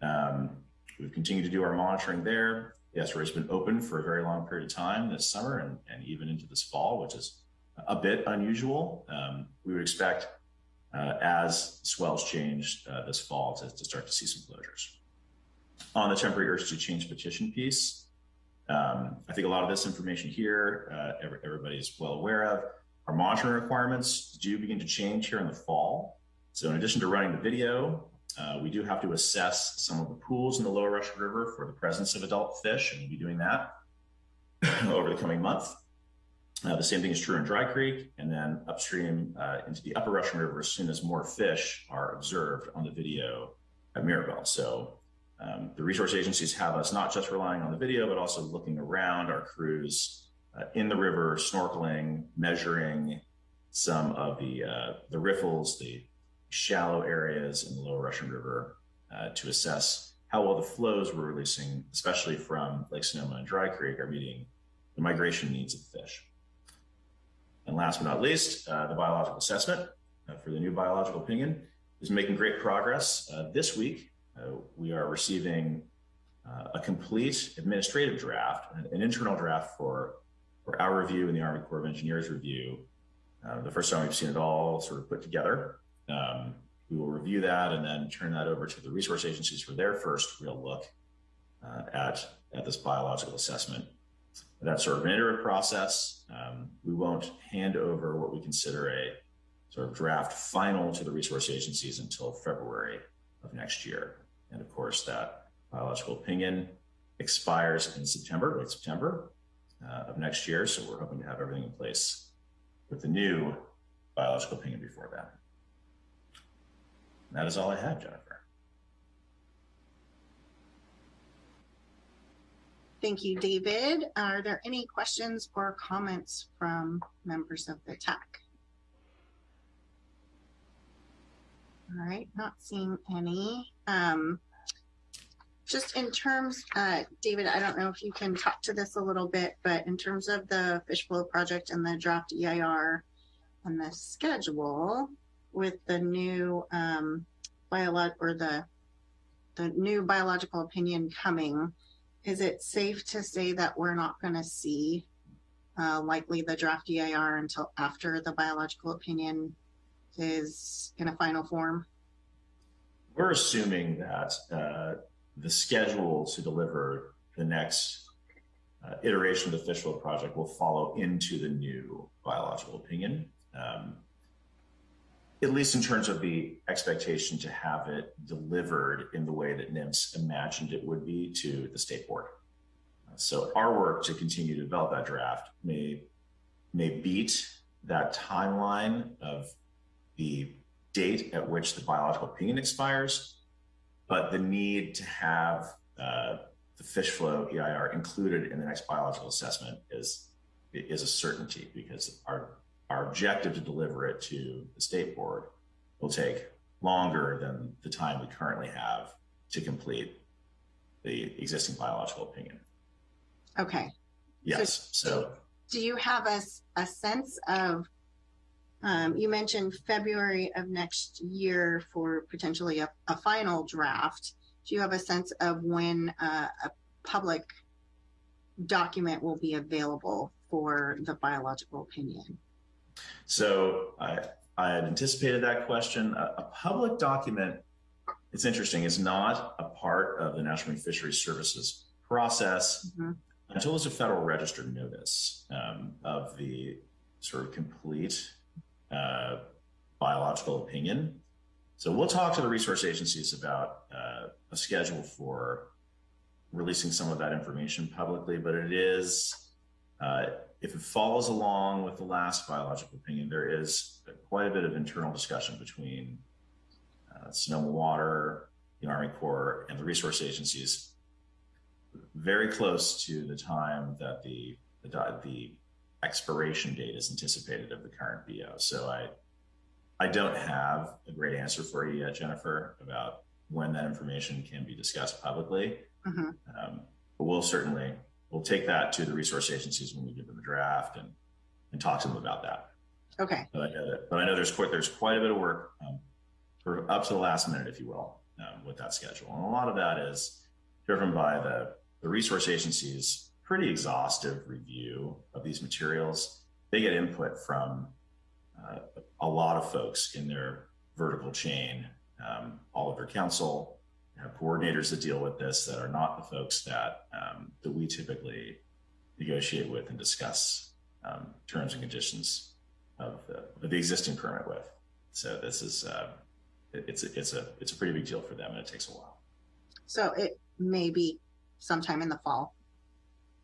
P: Um, we've continued to do our monitoring there. Estuary has been open for a very long period of time this summer and, and even into this fall, which is a bit unusual. Um, we would expect uh, as swells change uh, this fall to, to, start to see some closures. On the temporary urgency change petition piece, um, I think a lot of this information here, uh, every, everybody is well aware of. Our monitoring requirements do begin to change here in the fall. So in addition to running the video, uh, we do have to assess some of the pools in the lower Russian River for the presence of adult fish, and we'll be doing that *coughs* over the coming month. Uh, the same thing is true in Dry Creek, and then upstream uh, into the upper Russian River as soon as more fish are observed on the video at Mirabel. So um, the resource agencies have us not just relying on the video, but also looking around our crews uh, in the river, snorkeling, measuring some of the uh, the riffles, the shallow areas in the lower Russian River uh, to assess how well the flows we're releasing, especially from Lake Sonoma and Dry Creek, are meeting the migration needs of the fish. And last but not least, uh, the biological assessment uh, for the new biological opinion is making great progress. Uh, this week, uh, we are receiving uh, a complete administrative draft, an, an, internal draft for, for our review and the Army Corps of Engineers review. Uh, the first time we've seen it all sort of put together. Um, we will review that and then turn that over to the resource agencies for their first real look at, at this biological assessment that's sort of an iterative process. Um, we won't hand over what we consider a sort of draft final to the resource agencies until February of next year. And of course, that biological opinion expires in September, late September uh, of next year. So we're hoping to have everything in place with the new biological opinion before that. That is all I have, Jennifer.
A: Thank you, David. Are there any questions or comments from members of the TAC? All right, not seeing any. Um, just in terms, uh, David, I don't know if you can talk to this a little bit, but in terms of the fish flow project and the draft EIR and the schedule with the new um, or the the new biological opinion coming, is it safe to say that we're not going to see uh, likely the draft EIR until after the biological opinion is in a final form?
P: We're assuming that uh, the schedule to deliver the next uh, iteration of the fish flow project will follow into the new biological opinion. Um, at least in terms of the expectation to have it delivered in the way that NMFS imagined it would be to the state board. So our work to continue to develop that draft may may beat that timeline of the date at which the biological opinion expires, but the need to have uh, the fish flow EIR included in the next biological assessment is is a certainty because our our objective to deliver it to the state board will take longer than the time we currently have to complete the existing biological opinion.
A: Okay.
P: Yes. So
A: Do you have a, a sense of, um, you mentioned February of next year for potentially a, a final draft. Do you have a sense of when uh, a public document will be available for the biological opinion?
P: So I, I had anticipated that question. A, a public document, it's interesting, is not a part of the National Marine Fisheries Services process until there's a federal Register notice um, of the sort of complete uh, biological opinion. So we'll talk to the resource agencies about uh, a schedule for releasing some of that information publicly, but it is uh, if it follows along with the last biological opinion, there is quite a bit of internal discussion between uh, Sonoma Water, the Army Corps, and the resource agencies, very close to the time that the the, the expiration date is anticipated of the current BO. So I I don't have a great answer for you yet, Jennifer, about when that information can be discussed publicly.
A: Mhm.
P: Um, but we'll certainly we'll take that to the resource agencies when we give them a draft and and talk to them about that.
A: Okay.
P: But I know that, but I know there's quite there's quite a bit of work um, for up to the last minute, if you will, um, with that schedule, and a lot of that is driven by the the resource agencies' pretty exhaustive review of these materials. They get input from uh, a lot of folks in their vertical chain, um, all of their council, have coordinators that deal with this that are not the folks that um, that we typically negotiate with and discuss um, terms and conditions of the, of the existing permit with. So this is uh, it- it's a, it's a it's a pretty big deal for them, and it takes a while.
A: So it may be sometime in the fall,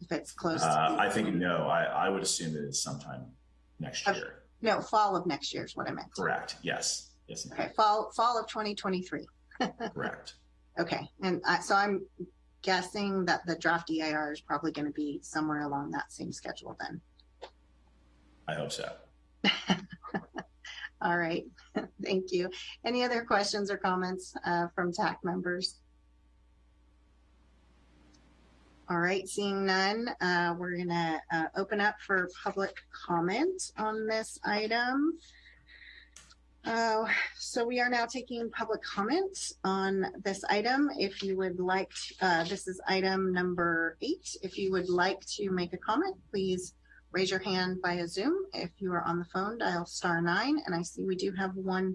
A: if it's close. to-
P: Uh, I think no, I, I would assume that it's sometime next
A: Okay.
P: year.
A: No, fall of next year is what I meant.
P: Correct. Yes. Yes.
A: Okay, fall, fall of 2023. *laughs*
P: Correct.
A: Okay, and I, so I'm guessing that the draft EIR is probably going to be somewhere along that same schedule then.
P: I hope so. *laughs*
A: All right, *laughs* thank you. Any other questions or comments uh, from TAC members? All right, seeing none, uh, we're gonna uh, open up for public comment on this item. Uh, so we are now taking public comment on this item. If you would like, uh, this is item number eight. If you would like to make a comment, please raise your hand via Zoom. If you are on the phone, dial star nine. And I see we do have one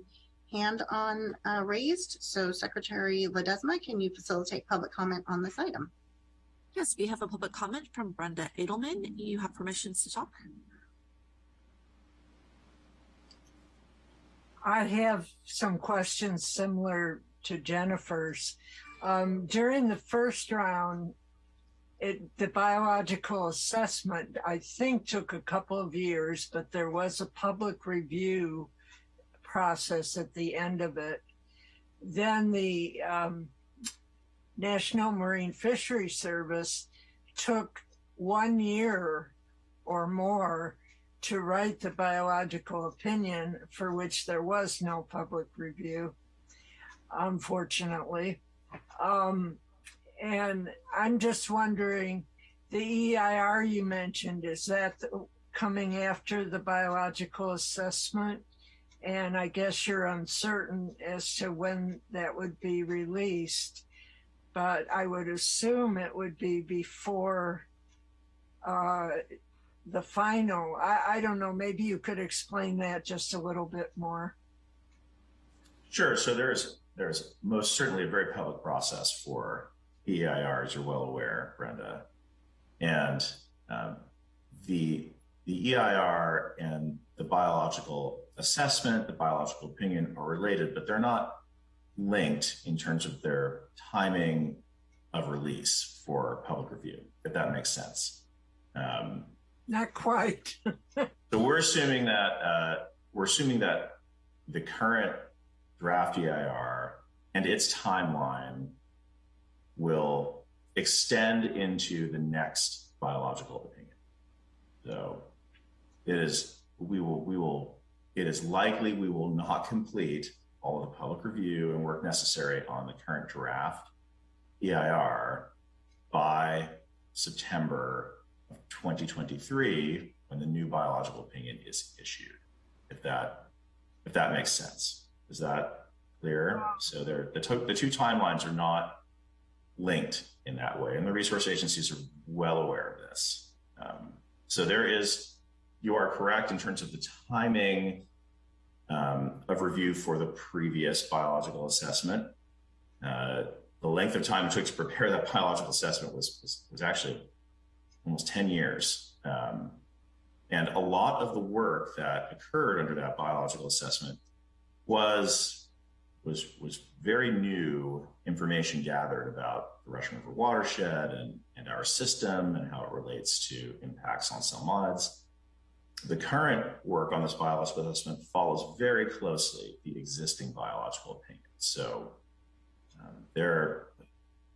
A: hand on uh, raised. So Secretary Ledesma, can you facilitate public comment on this item?
J: Yes, we have a public comment from Brenda Adelman. You have permissions to talk.
O: I have some questions similar to Jennifer's. Um, during the first round, it, the biological assessment, I think, took a couple of years, but there was a public review process at the end of it. Then the um, National Marine Fisheries Service took one year or more to write the biological opinion for which there was no public review, unfortunately. Um, and I'm just wondering, the EIR you mentioned, is that coming after the biological assessment? And I guess you're uncertain as to when that would be released, but I would assume it would be before uh, the final. I, I don't know. Maybe you could explain that just a little bit more.
P: Sure. So there's there's most certainly a very public process for EIR, as you're well aware, Brenda, and um, the the EIR and the biological assessment, the biological opinion are related, but they're not linked in terms of their timing of release for public review. If that makes sense. Um,
O: Not quite. *laughs*
P: so we're assuming that uh, we're assuming that the current draft EIR and its timeline will extend into the next biological opinion. So it is we will we will it is likely we will not *laughs* complete all of the public review and work necessary on the current draft EIR by September of 2023 when the new biological opinion is issued. If that if that makes sense. Is that clear? So the, the two timelines are not linked in that way, and the resource agencies are well aware of this. Um, so there is, you are correct in terms of the timing um, of review for the previous biological assessment. Uh, the length of time it took to prepare that *laughs* biological assessment was, was, was actually almost 10 years. Um, and a lot of the work that occurred under that biological assessment was was was very new information gathered about the Russian River watershed and, and our system and how it relates to impacts on salmonids. The current work on this biological assessment follows very closely the existing biological opinion. So um, there,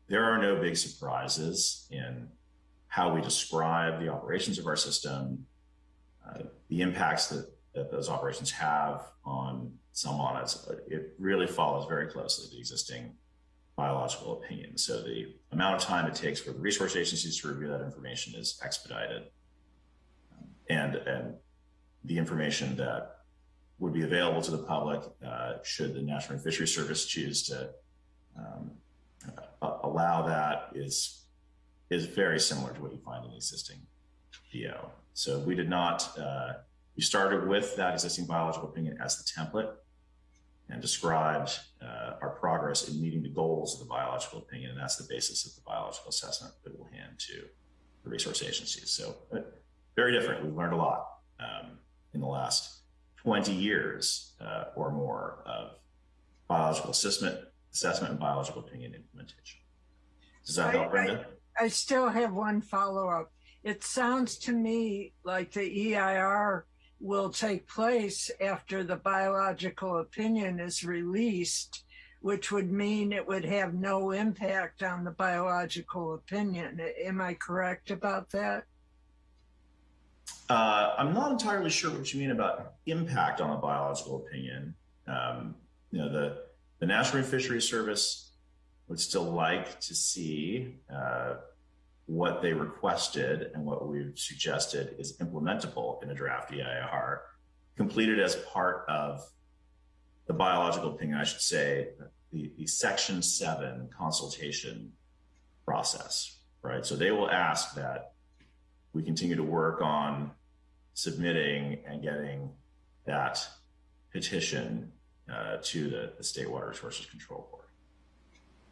P: there are no big surprises in how we describe the operations of our system, uh, the impacts that, that those operations have on salmonids. It really follows very closely the existing biological opinion. So the amount of time it takes for the resource agencies to review that information is expedited. And, and the information that would be available to the public uh, should the National Fisheries Service choose to um, uh, allow that is is very similar to what you find in the existing BO. So we did not, uh, we started with that existing biological opinion as the template and described uh, our progress in meeting the goals of the biological opinion. And that's the basis of the biological assessment that we'll hand to the resource agencies. So uh, very different. We've learned a lot um, in the last 20 years uh, or more of biological assessment, assessment and biological opinion implementation. Does that help, Brenda?
O: I, I still have one follow up. It sounds to me like the EIR will take place after the biological opinion is released, which would mean it would have no impact on the biological opinion. Am I correct about that?
P: Uh, I'm not entirely sure what you mean about impact on the biological opinion. Um, you know, the, the National Fisheries Service would still like to see uh, what they requested and what we've suggested is implementable in a draft EIR, completed as part of the biological opinion, I should say, the, the section seven consultation process, right? So they will ask that we continue to work on submitting and getting that petition uh, to the, the State Water Resources Control Board.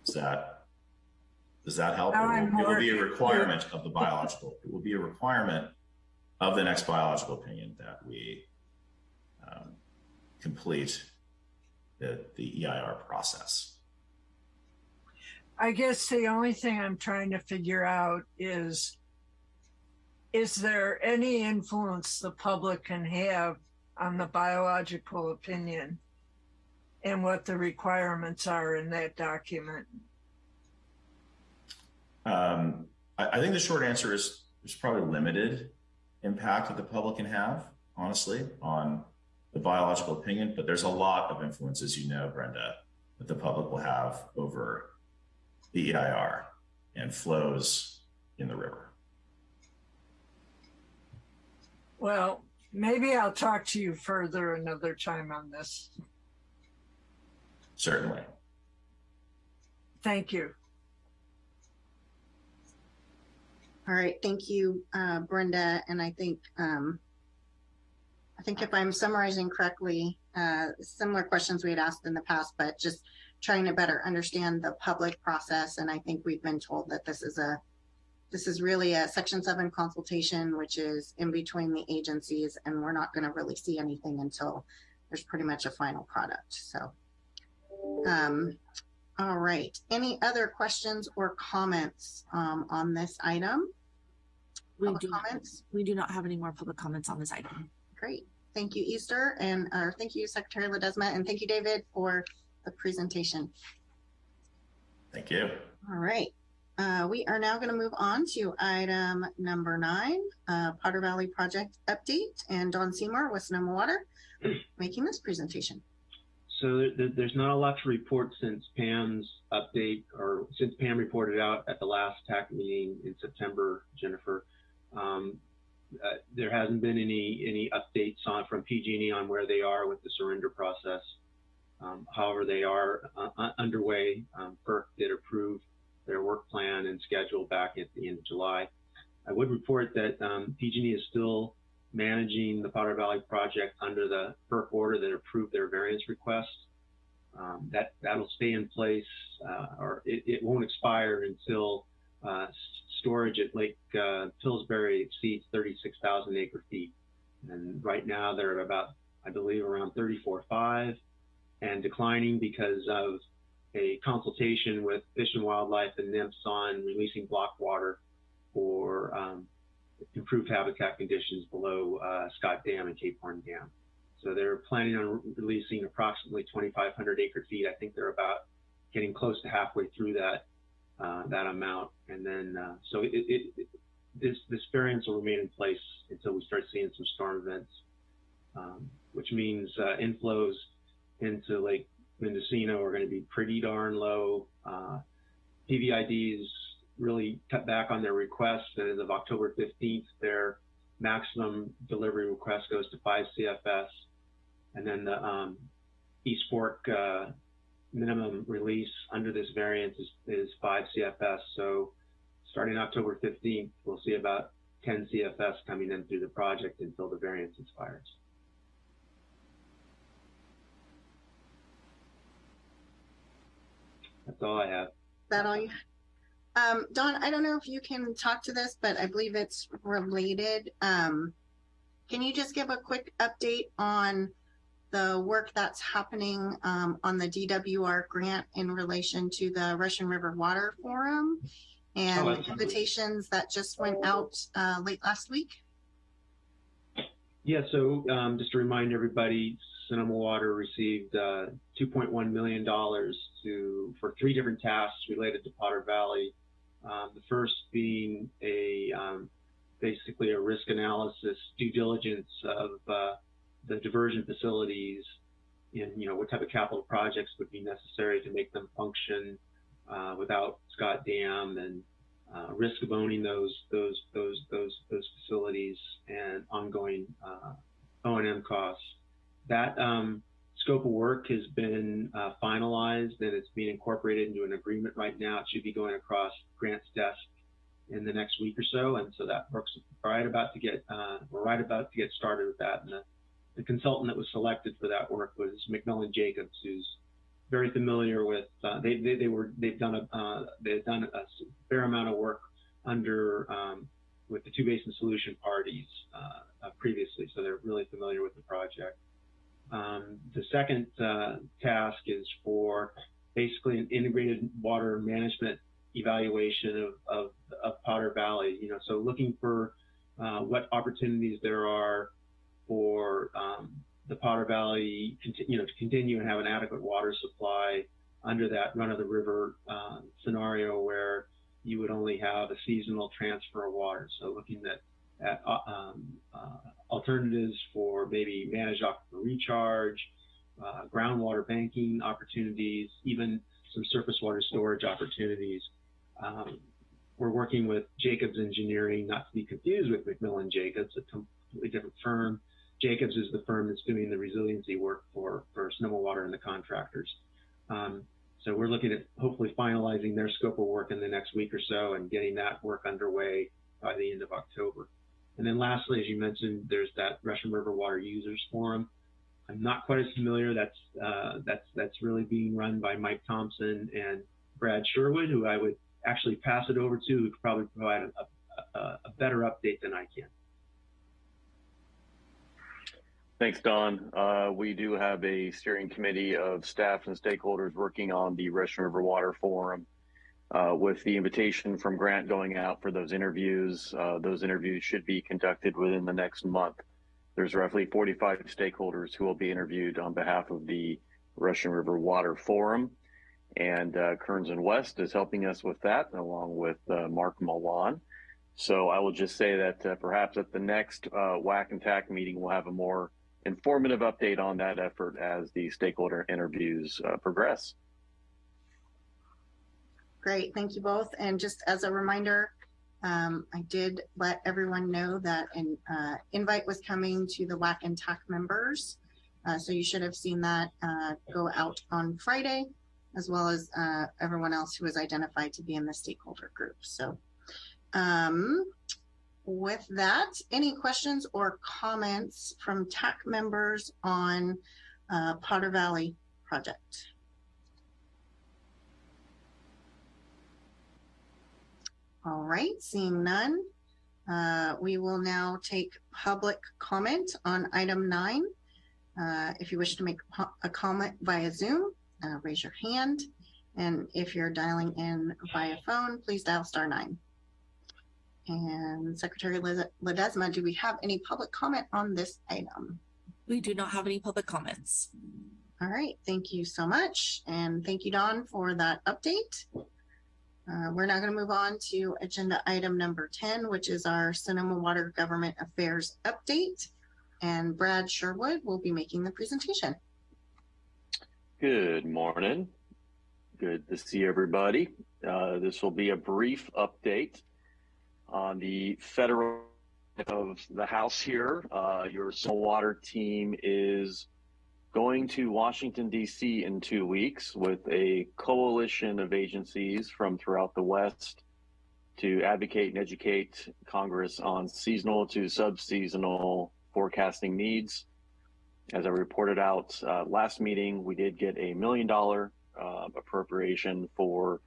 P: Is that does that help? It will, it will, be a requirement of the biological. It will be a requirement of the next biological opinion that we um, complete the, the EIR process.
O: I guess the only thing I'm trying to figure out is, is there any influence the public can have on the biological opinion and what the requirements are in that document?
P: Um, I, I, think the short answer is there's probably limited impact that the public can have, honestly, on the biological opinion, but there's a lot of influence, as you know, Brenda, that the public will have over the EIR and flows in the river.
O: Well, maybe I'll talk to you further another time on this.
P: Certainly.
O: Thank you.
A: All right, thank you, uh, Brenda. And I think, um, I think if I'm summarizing correctly, uh, similar questions we had asked in the past, but just trying to better understand the public process. And I think we've been told that this is a, this is really a section seven consultation, which is in between the agencies and we're not going to really see anything until there's pretty much a final product. So, um, all right. Any other questions or comments um, on this item?
J: We public do comments. We do not have any more public comments on this item.
A: Great. Thank you, Easter, and uh, thank you, Secretary Ledesma, and thank you, David, for the presentation.
P: Thank you.
A: All right. Uh, we are now going to move on to item number nine, uh, Potter Valley Project Update, and Don Seymour with Sonoma Water *clears throat* making this presentation.
L: So there- there, there's not a lot to report since Pam's update or since Pam reported out at the last TAC meeting in September, Jennifer. Um, uh, there hasn't been any any updates on from PG&E on where they are with the surrender process. Um, however, they are uh, uh, underway. Um, FERC did approve their work plan and schedule back at the end of July. I would report that um, PG&E is still managing the Potter Valley project under the FERC order that approved their variance request. Um, that that'll stay in place, uh, or it, it won't expire until uh, storage at Lake uh, Pillsbury exceeds 36,000 acre feet. And right now they're at about, I believe, around 34.5 and declining because of a consultation with Fish and Wildlife and NMFS on releasing block water for um, improved habitat conditions below uh, Scott Dam and Cape Horn Dam. So they're planning on re- releasing approximately 2,500 acre feet. I think they're about getting close to halfway through that uh, that amount, and then uh, so it, it, it, this this variance will remain in place until we start seeing some storm events, um, which means uh, inflows into Lake Mendocino are going to be pretty darn low. Uh, PVIDs really cut back on their requests, and as of October 15th, their maximum delivery request goes to 5 CFS, and then the um, East Fork uh, minimum release under this variance is, is 5 CFS. So starting October 15th, we'll see about 10 CFS coming in through the project until the variance expires. That's all I have.
A: that all you? Um, Don, I don't know if you can talk to this, but I believe it's related. Um, can you just give a quick update on the work that's happening um, on the DWR grant in relation to the Russian River Water Forum and
L: Oh,
A: the invitations that just went out uh, late last week?
L: Yeah, so um, just to remind everybody, Sonoma Water received uh, $2.1 million to for three different tasks related to Potter Valley. Um, the first being a um, basically a risk analysis, due diligence of uh, the diversion facilities, and you know what type of capital projects would be necessary to make them function uh, without Scott Dam and uh, risk of owning those those those those those facilities and ongoing uh, O&M costs. That um, scope of work has been uh, finalized and it's being incorporated into an agreement right now. It should be going across Grant's desk in the next week or so, and so that works right about to get uh, we're right about to get started with that. And the, the consultant that was selected for that work was McMillen Jacobs, who's very familiar with. Uh, they, they they were they've done a uh, they've done a fair amount of work under um, with the two basin solution parties uh, uh, previously, so they're really familiar with the project. Um, the second uh, task is for basically an integrated water management evaluation of, of, of Potter Valley. You know, so looking for uh, what opportunities there are for um, the Potter Valley, you know, to continue and have an adequate water supply under that run of the river uh, scenario where you would only have a seasonal transfer of water. So looking at at uh, um, uh, alternatives for maybe managed aquifer recharge, uh, groundwater banking opportunities, even some surface water storage opportunities. Um, we're working with Jacobs Engineering, not to be confused with McMillen Jacobs, a completely different firm. Jacobs is the firm that's doing the resiliency work for, for Sonoma Water and the contractors. Um, so we're looking at hopefully finalizing their scope of work in the next week or so and getting that work underway by the end of October. And then lastly, as you mentioned, there's that Russian River Water Users Forum. I'm not quite as familiar. That's uh, that's that's really being run by Mike Thompson and Brad Sherwood, who I would actually pass it over to, who could probably provide a, a, a better update than I can.
Q: Thanks, Don. Uh, we do have a steering committee of staff and stakeholders working on the Russian River Water Forum. Uh, with the invitation from Grant going out for those interviews, uh, those interviews should be conducted within the next month. There's roughly 45 stakeholders who will be interviewed on behalf of the Russian River Water Forum. And uh, Kearns and West is helping us with that, along with uh, Mark Milan. So I will just say that uh, perhaps at the next uh, WAC and TAC meeting, we'll have a more informative update on that effort as the stakeholder interviews progress.
A: Great, thank you both. And just as a reminder, um, I did let everyone know that an uh, invite was coming to the WAC and TAC members. Uh, so you should have seen that uh, go out on Friday, as well as uh, everyone else who was identified to be in the stakeholder group. So um, with that, any questions or comments from TAC members on uh, Potter Valley project? All right, seeing none, uh, we will now take public comment on item nine. Uh, if you wish to make a comment via Zoom, uh, raise your hand. And if you're dialing in via phone, please dial star nine. And Secretary Ledesma, do we have any public comment on this item?
J: We do not have any public comments.
A: All right, thank you so much. And thank you, Don, for that update. Uh, we're now going to move on to agenda item number 10, which is our Sonoma Water Government Affairs update. And Brad Sherwood will be making the presentation.
Q: Good morning. Good to see everybody. Uh, this will be a brief update on the federal of the House here. Uh, your Sonoma Water team is going to Washington, D.C. in two weeks with a coalition of agencies from throughout the West to advocate and educate Congress on seasonal to subseasonal forecasting needs. As I reported out uh, last meeting, we did get a million dollar uh, appropriation for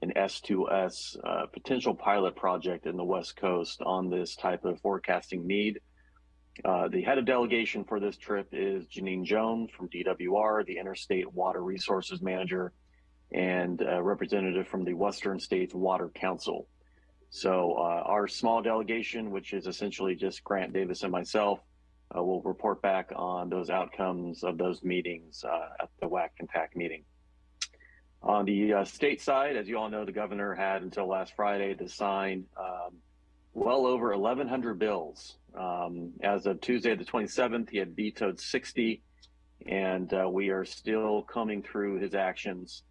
Q: an S2S uh, potential pilot project in the West Coast on this type of forecasting need. Uh, the head of delegation for this trip is Jeanine Jones from DWR, the Interstate Water Resources Manager, and a representative from the Western States Water Council. So uh, our small delegation, which is essentially just Grant Davis and myself, uh, will report back on those outcomes of those meetings uh, at the WAC and TAC meeting. On the uh, state side, as you all know, the governor had until last Friday to sign um, well over 1,100 bills. Um, as of Tuesday, the 27th, he had vetoed 60, and uh, we are still coming through his actions.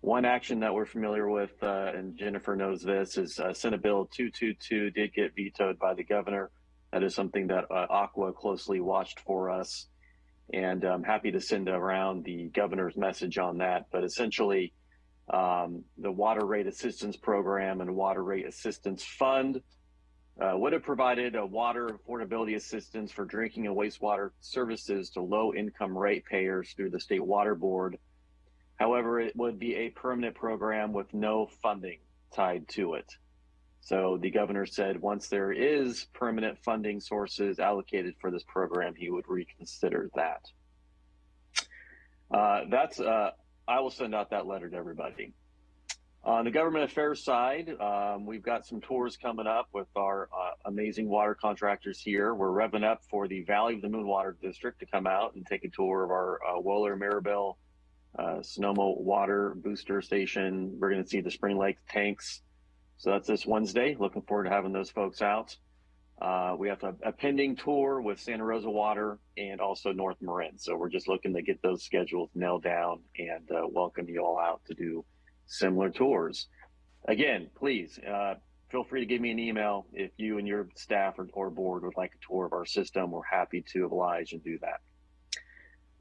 Q: One action that we're familiar with, uh, and Jennifer knows this, is uh, Senate Bill 222 did get vetoed by the governor. That is something that uh, ACWA closely watched for us, and I'm happy to send around the governor's message on that. But essentially, um, the Water Rate Assistance Program and Water Rate Assistance Fund uh, would have provided a water affordability assistance for drinking and wastewater services to low income ratepayers through the state water board. However, it would be a permanent program with no funding tied to it. So the governor said once there is permanent funding sources allocated for this program, he would reconsider that. Uh, that's, uh, I will send out that letter to everybody. On the government affairs side, um, we've got some tours coming up with our uh, amazing water contractors here. We're revving up for the Valley of the Moon Water District to come out and take a tour of our uh, Wohler Mirabel uh, Sonoma Water Booster Station. We're going to see the Spring Lake tanks. So that's this Wednesday. Looking forward to having those folks out. Uh, we have a, a, pending tour with Santa Rosa Water and also North Marin. So we're just looking to get those schedules nailed down and uh, welcome you all out to do similar tours. Again, please uh, feel free to give me an email if you and your staff or, or board would like a tour of our system. We're happy to oblige and do that.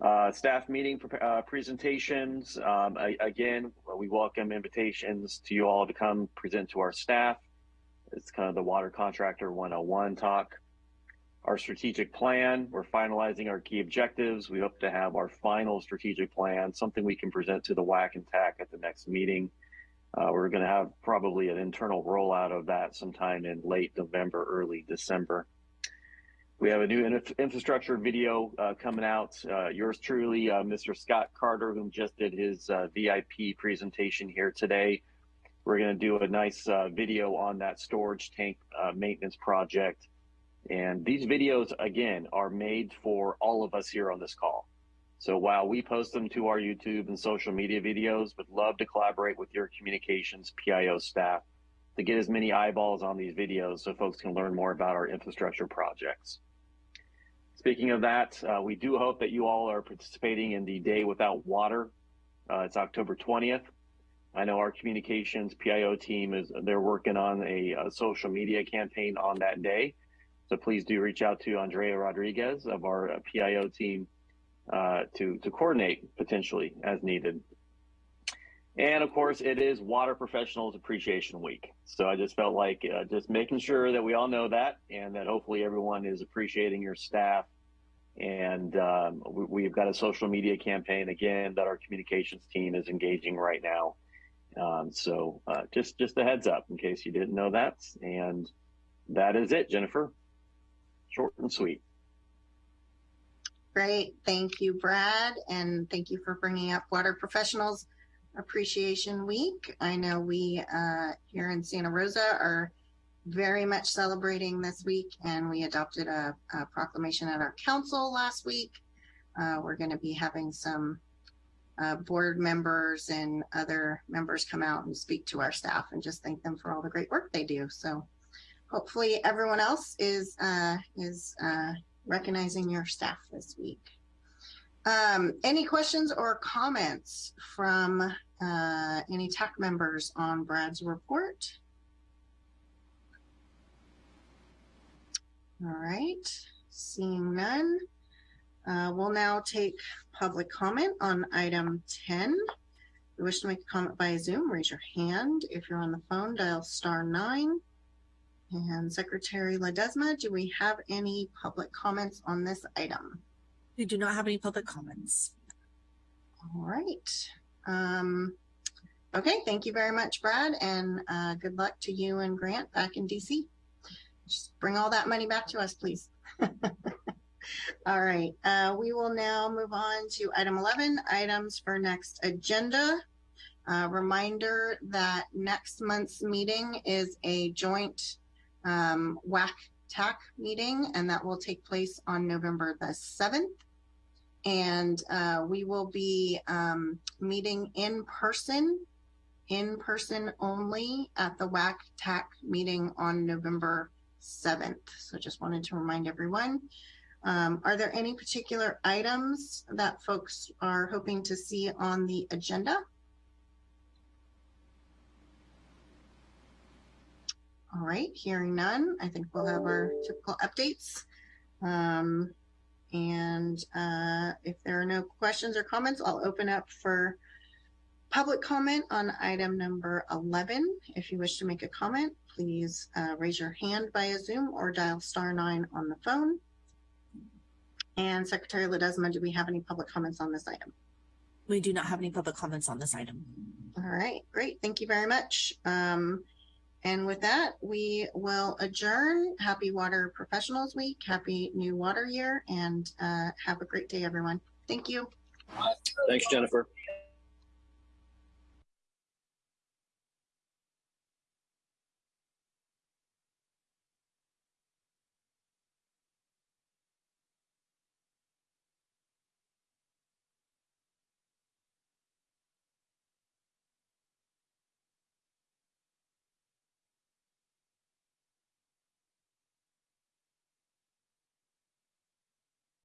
Q: Uh, staff meeting uh, presentations. Um, I, again, we welcome invitations to you all to come present to our staff. It's kind of the water contractor 101 talk. Our strategic plan, we're finalizing our key objectives. We hope to have our final strategic plan, something we can present to the WAC and TAC at the next meeting. Uh, we're going to have probably an internal rollout of that sometime in late November, early December. We have a new infrastructure video uh, coming out. Uh, yours truly, uh, Mr. Scott Carter, who just did his uh, VIP presentation here today. We're going to do a nice uh, video on that storage tank maintenance project and these videos, again, are made for all of us here on this call. So while we post them to our YouTube and social media videos, would love to collaborate with your communications PIO staff to get as many eyeballs on these videos so folks can learn more about our infrastructure projects. Speaking of that, uh, we do hope that you all are participating in the Day Without Water. Uh, it's October 20th. I know our communications PIO team is they're working on a, a, social media campaign on that day. So please do reach out to Andrea Rodriguez of our uh, PIO team uh, to to coordinate potentially as needed. And of course, it is Water Professionals Appreciation Week. So I just felt like uh, just making sure that we all know that and that hopefully everyone is appreciating your staff. And um, we, have got a social media campaign again that our communications team is engaging right now. Um, so uh, just just a heads up in case you didn't know that. And that is it, Jennifer. Short and sweet.
A: Great. Thank you, Brad. And thank you for bringing up Water Professionals Appreciation Week. I know we uh, here in Santa Rosa are very much celebrating this week, and we adopted a, a proclamation at our council last week. Uh, we're going to be having some uh, board members and other members come out and speak to our staff and just thank them for all the great work they do. So hopefully everyone else is uh, is uh, recognizing your staff this week. Um, any questions or comments from uh, any TAC members on Brad's report? All right, seeing none. Uh, we'll now take public comment on item 10. If you wish to make a comment via Zoom, raise your hand. If you're on the phone, dial star nine. And Secretary Ledesma, do we have any public comments on this item?
J: We do not have any public comments.
A: All right. Um, okay, thank you very much, Brad, and uh, good luck to you and Grant back in DC. Just bring all that money back to us, please. *laughs* all right, uh, we will now move on to item 11, items for next agenda. Uh, reminder that next month's meeting is a joint um, WAC TAC meeting, and that will take place on November the 7th. And uh, we will be um, meeting in person, in person only at the WAC TAC meeting on November 7th. So just wanted to remind everyone. Um, are there any particular items that folks are hoping to see on the agenda? All right, hearing none, I think we'll have our typical updates. Um, and uh, if there are no questions or comments, I'll open up for public comment on item number 11. If you wish to make a comment, please uh, raise your hand via Zoom or dial star nine on the phone. And Secretary Ledesma, do we have any public comments on this item?
J: We do not have any public comments on this item.
A: All right, great. Thank you very much. Um, and with that, we will adjourn. Happy Water Professionals Week. Happy New Water Year. And uh, have a great day, everyone. Thank you.
H: Thanks, Jennifer.